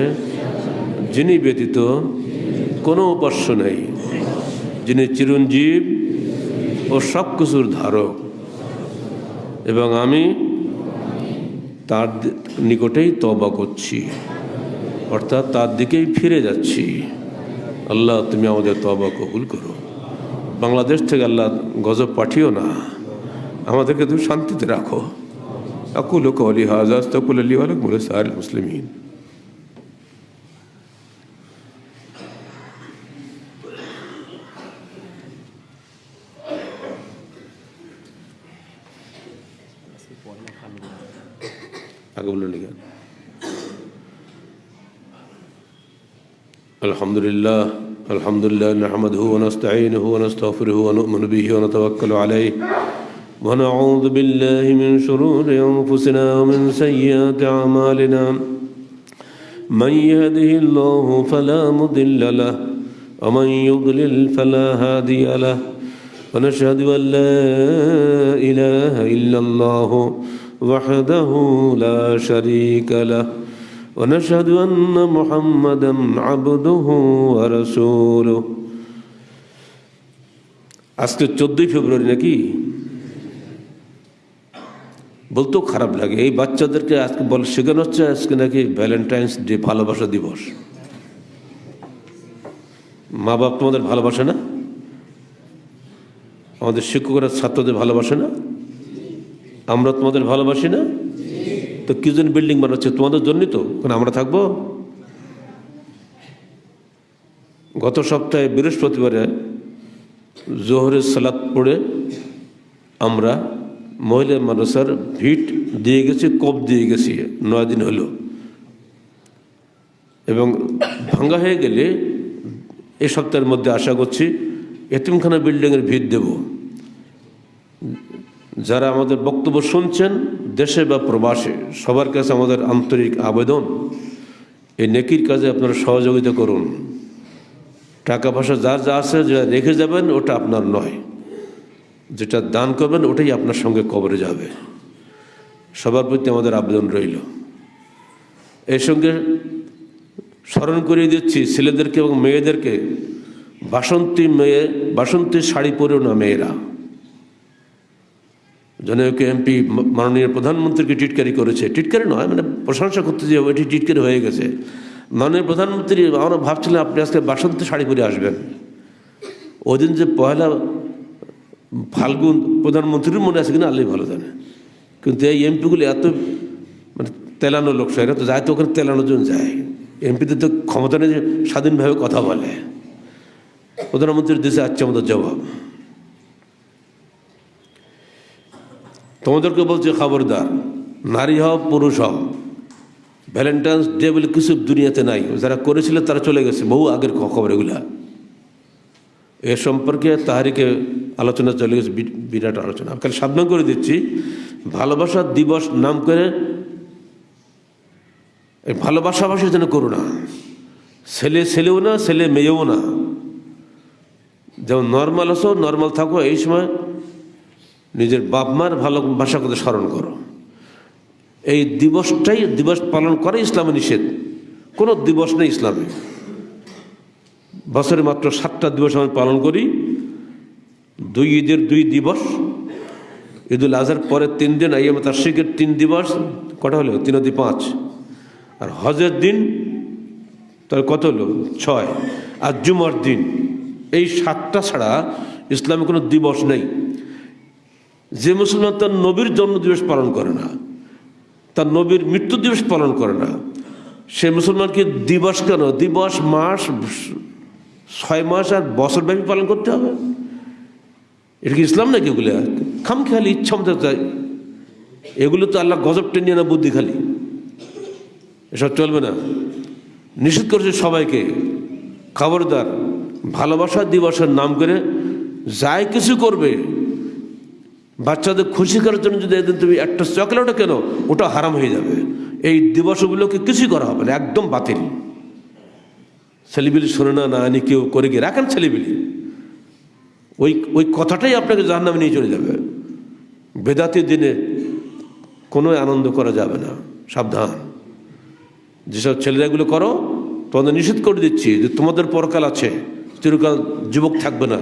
যিনি ব্যতীত কোনো উপাস্য নেই, যিনি চিরঞ্জীব ও সব কিছুর ধারক। এবং আমি তার নিকটেই তবা করছি, অর্থাৎ তার দিকেই ফিরে যাচ্ছি। আল্লাহ, তুমি আমাদের তবা কবুল করো। বাংলাদেশ থেকে আল্লাহ গজব পাঠিও না। আমাদেরকে তুমি শান্তিতে রাখো। আকুল কলি হাজাজ তকুল আলী আলক বলে সার মুসলিমিন। আলহামদুলিল্লাহ। الحمد لله نحمده ونستعينه ونستغفره ونؤمن به ونتوكل عليه. ونعوذ بالله من شرور أنفسنا ومن سيئات أعمالنا. من يهده الله فلا مضل له ومن يضلل فلا هادي له. ونشهد أن لا إله إلا الله وحده لا شريك له. ونشهد أن محمدا عبده ورسوله আজকে চোদ্দই ফেব্রুয়ারি নাকি বলতেও খারাপ লাগে এই বাচ্চাদেরকে আজকে বল শেখানো হচ্ছে আজকে নাকি ভ্যালেন্টাইন্স ডে ভালোবাসা দিবস মা বাপ তোমাদের ভালোবাসে না আমাদের শিক্ষকরা ছাত্রদের ভালোবাসে না আমরা তোমাদের ভালোবাসি না তো কি জন্য বিল্ডিং বানাচ্ছে তোমাদের জন্যই তো। কারণ আমরা থাকব? গত সপ্তাহে বৃহস্পতিবারে জোহরের সালাত পড়ে আমরা মহিলা মানুষের ভিট দিয়ে গেছি, কপ দিয়ে গেছি নয় দিন হলো। এবং ভাঙ্গা হয়ে গেলে এ সপ্তাহের মধ্যে আশা করছি এতিমখানা বিল্ডিংয়ের ভিত দেব। যারা আমাদের বক্তব্য শুনছেন দেশে বা প্রবাসে সবার কাছে আমাদের আন্তরিক আবেদন, এই নেকির কাজে আপনারা সহযোগিতা করুন। টাকা পয়সা যার যা আছে যেটা রেখে যাবেন, ওটা আপনার নয়। যেটা দান করবেন, ওটাই আপনার সঙ্গে কবরে যাবে। সবার প্রতি আমাদের আবেদন রইল। এর সঙ্গে স্মরণ করিয়ে দিচ্ছি, ছেলেদেরকে এবং মেয়েদেরকে, বাসন্তী মেয়ে, বাসন্তী শাড়ি পরেও না মেয়েরা। জনৈক এমপি মাননীয় প্রধানমন্ত্রীকে টিটকারি করেছে। টিটকারি নয় মানে প্রশংসা করতে যে ওইটি টিটকারি হয়ে গেছে। মাননীয় প্রধানমন্ত্রী, আমরা ভাবছিলাম আপনি আজকে বাসন্তী শাড়ি পরে আসবেন। ওই দিন যে পয়লা ফাল্গুন প্রধানমন্ত্রীর মনে আছে কিনা আল্লাহ ভালো জানে। কিন্তু এই এমপিগুলো এত মানে তেলানো লোক এরা তো যায় তো ওখানে তেলানোর জন্য যায়। এমপিদের তো ক্ষমতা নেই যে স্বাধীনভাবে কথা বলে। প্রধানমন্ত্রীর দেশে আসছে আমাদের জবাব। তোমাদেরকে বলছে খবরদার, নারী হও, পুরুষ হও। ভ্যালেন্টাইন্স ডে বলে কিছু দুনিয়াতে নাই, যারা করেছিল তারা চলে গেছে, বহু আগের খবর এগুলা এ সম্পর্কে তাহারিকে আলোচনা চলে গেছে বিরাট আলোচনা। কাল সাবধান করে দিচ্ছি, ভালোবাসা দিবস নাম করে এই ভালোবাসাবাসী যেন করো না। ছেলে ছেলেও না, ছেলে মেয়েও না। যেমন নর্মাল আসো নর্মাল থাকো, এই সময় নিজের বাপ মার ভাষা কথা স্মরণ করো। এই দিবসটাই দিবস পালন করে ইসলামে নিষেধ। কোনো দিবস নেই ইসলামে। বছরে মাত্র সাতটা দিবস আমরা পালন করি। দুই ঈদের দুই দিবস। ঈদুল আজহার পরে তিন দিন, আইয়াম তার তিন দিবস। কটা হলো? তিন অদি পাঁচ। আর হজের দিন, তাহলে কত হলো? ছয়। আর জুমার দিন। এই সাতটা ছাড়া ইসলামে কোনো দিবস নেই। যে মুসলমান তার নবীর জন্মদিবস পালন করে না, তার নবীর মৃত্যু দিবস পালন করে না, সে মুসলমানকে দিবস কেন? দিবস, মাস, ছয় মাস আর বছর ব্যাপী পালন করতে হবে? এটা কি ইসলাম নাকি এগুলো? খাম খেয়ালি ইচ্ছা মতো চাই এগুলো তো আল্লাহ গজব টেনিয়ে না বুদ্ধি খালি। এসব চলবে না। নিষেধ করেছে সবাইকে। খবরদার, ভালোবাসা, দিবসের নাম করে যাই কিছু করবে বাচ্চাদের খুশি করার জন্য যদি একদিন তুমি একটা চকলেটও কেন, ওটা হারাম হয়ে যাবে। এই দিবসগুলোকে কিছুই করা হবে না, একদম বাতিল। ছেলেবিলি শোনে না না আনি কেউ করে গিয়ে রাখেন ছেলেবিলি ওই ওই কথাটাই আপনাকে জাহার নামে নিয়ে চলে যাবে। বেদাতির দিনে কোনো আনন্দ করা যাবে না, সাবধান। যেসব ছেলেরা এগুলো করো, তোমাদের নিষেধ করে দিচ্ছি যে তোমাদের পরকাল আছে, চিরকাল যুবক থাকবে না,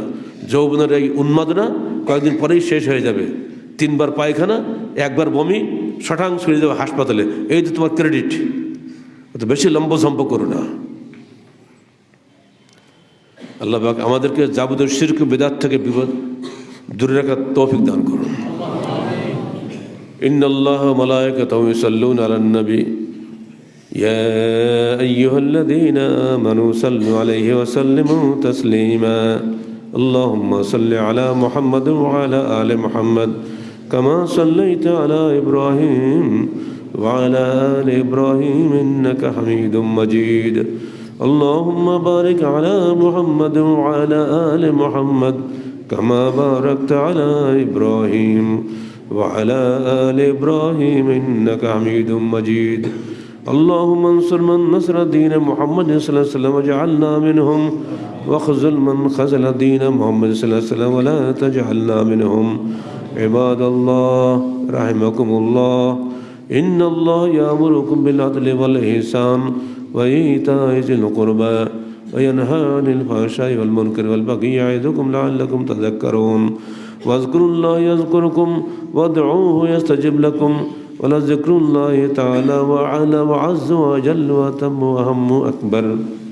যৌবনের এই উন্মাদনা কয়েকদিন পরেই শেষ হয়ে যাবে তিনবার পায়খানা একবার বমি শটাং ছড়িয়ে যাবে হাসপাতালে এই তো তোমার ক্রেডিট তো বেশি লম্ব সম্প করো না আল্লাহ পাক আমাদেরকে যাবতীয় শির্ক বেদাত থেকে বিপদ দূরে রাখার তৌফিক দান করুন إن الله وملائكته يصلون على النبي يا أيها الذين آمنوا صلوا عليه وسلموا تسليما اللهم صل على محمد وعلى آل محمد كما صليت على إبراهيم وعلى آل إبراهيم إنك حميد مجيد. اللهم بارك على محمد وعلى آل محمد كما باركت على إبراهيم وعلى آل إبراهيم إنك حميد مجيد. اللهم انصر من نصر دين محمد صلى الله عليه وسلم واجعلنا منهم. واخذل من خذل دين محمد صلى الله عليه وسلم ولا تجعلنا منهم عباد الله. رحمكم الله. إن الله يأمركم بالعدل والإحسان وإيتاء ذي القربى وينهى عن الفحشاء والمنكر والبغي يعظكم لعلكم تذكرون. واذكروا الله يذكركم وادعوه يستجب لكم. ولذكر الله تعالى وعلى وعز وجل وتم وهم أكبر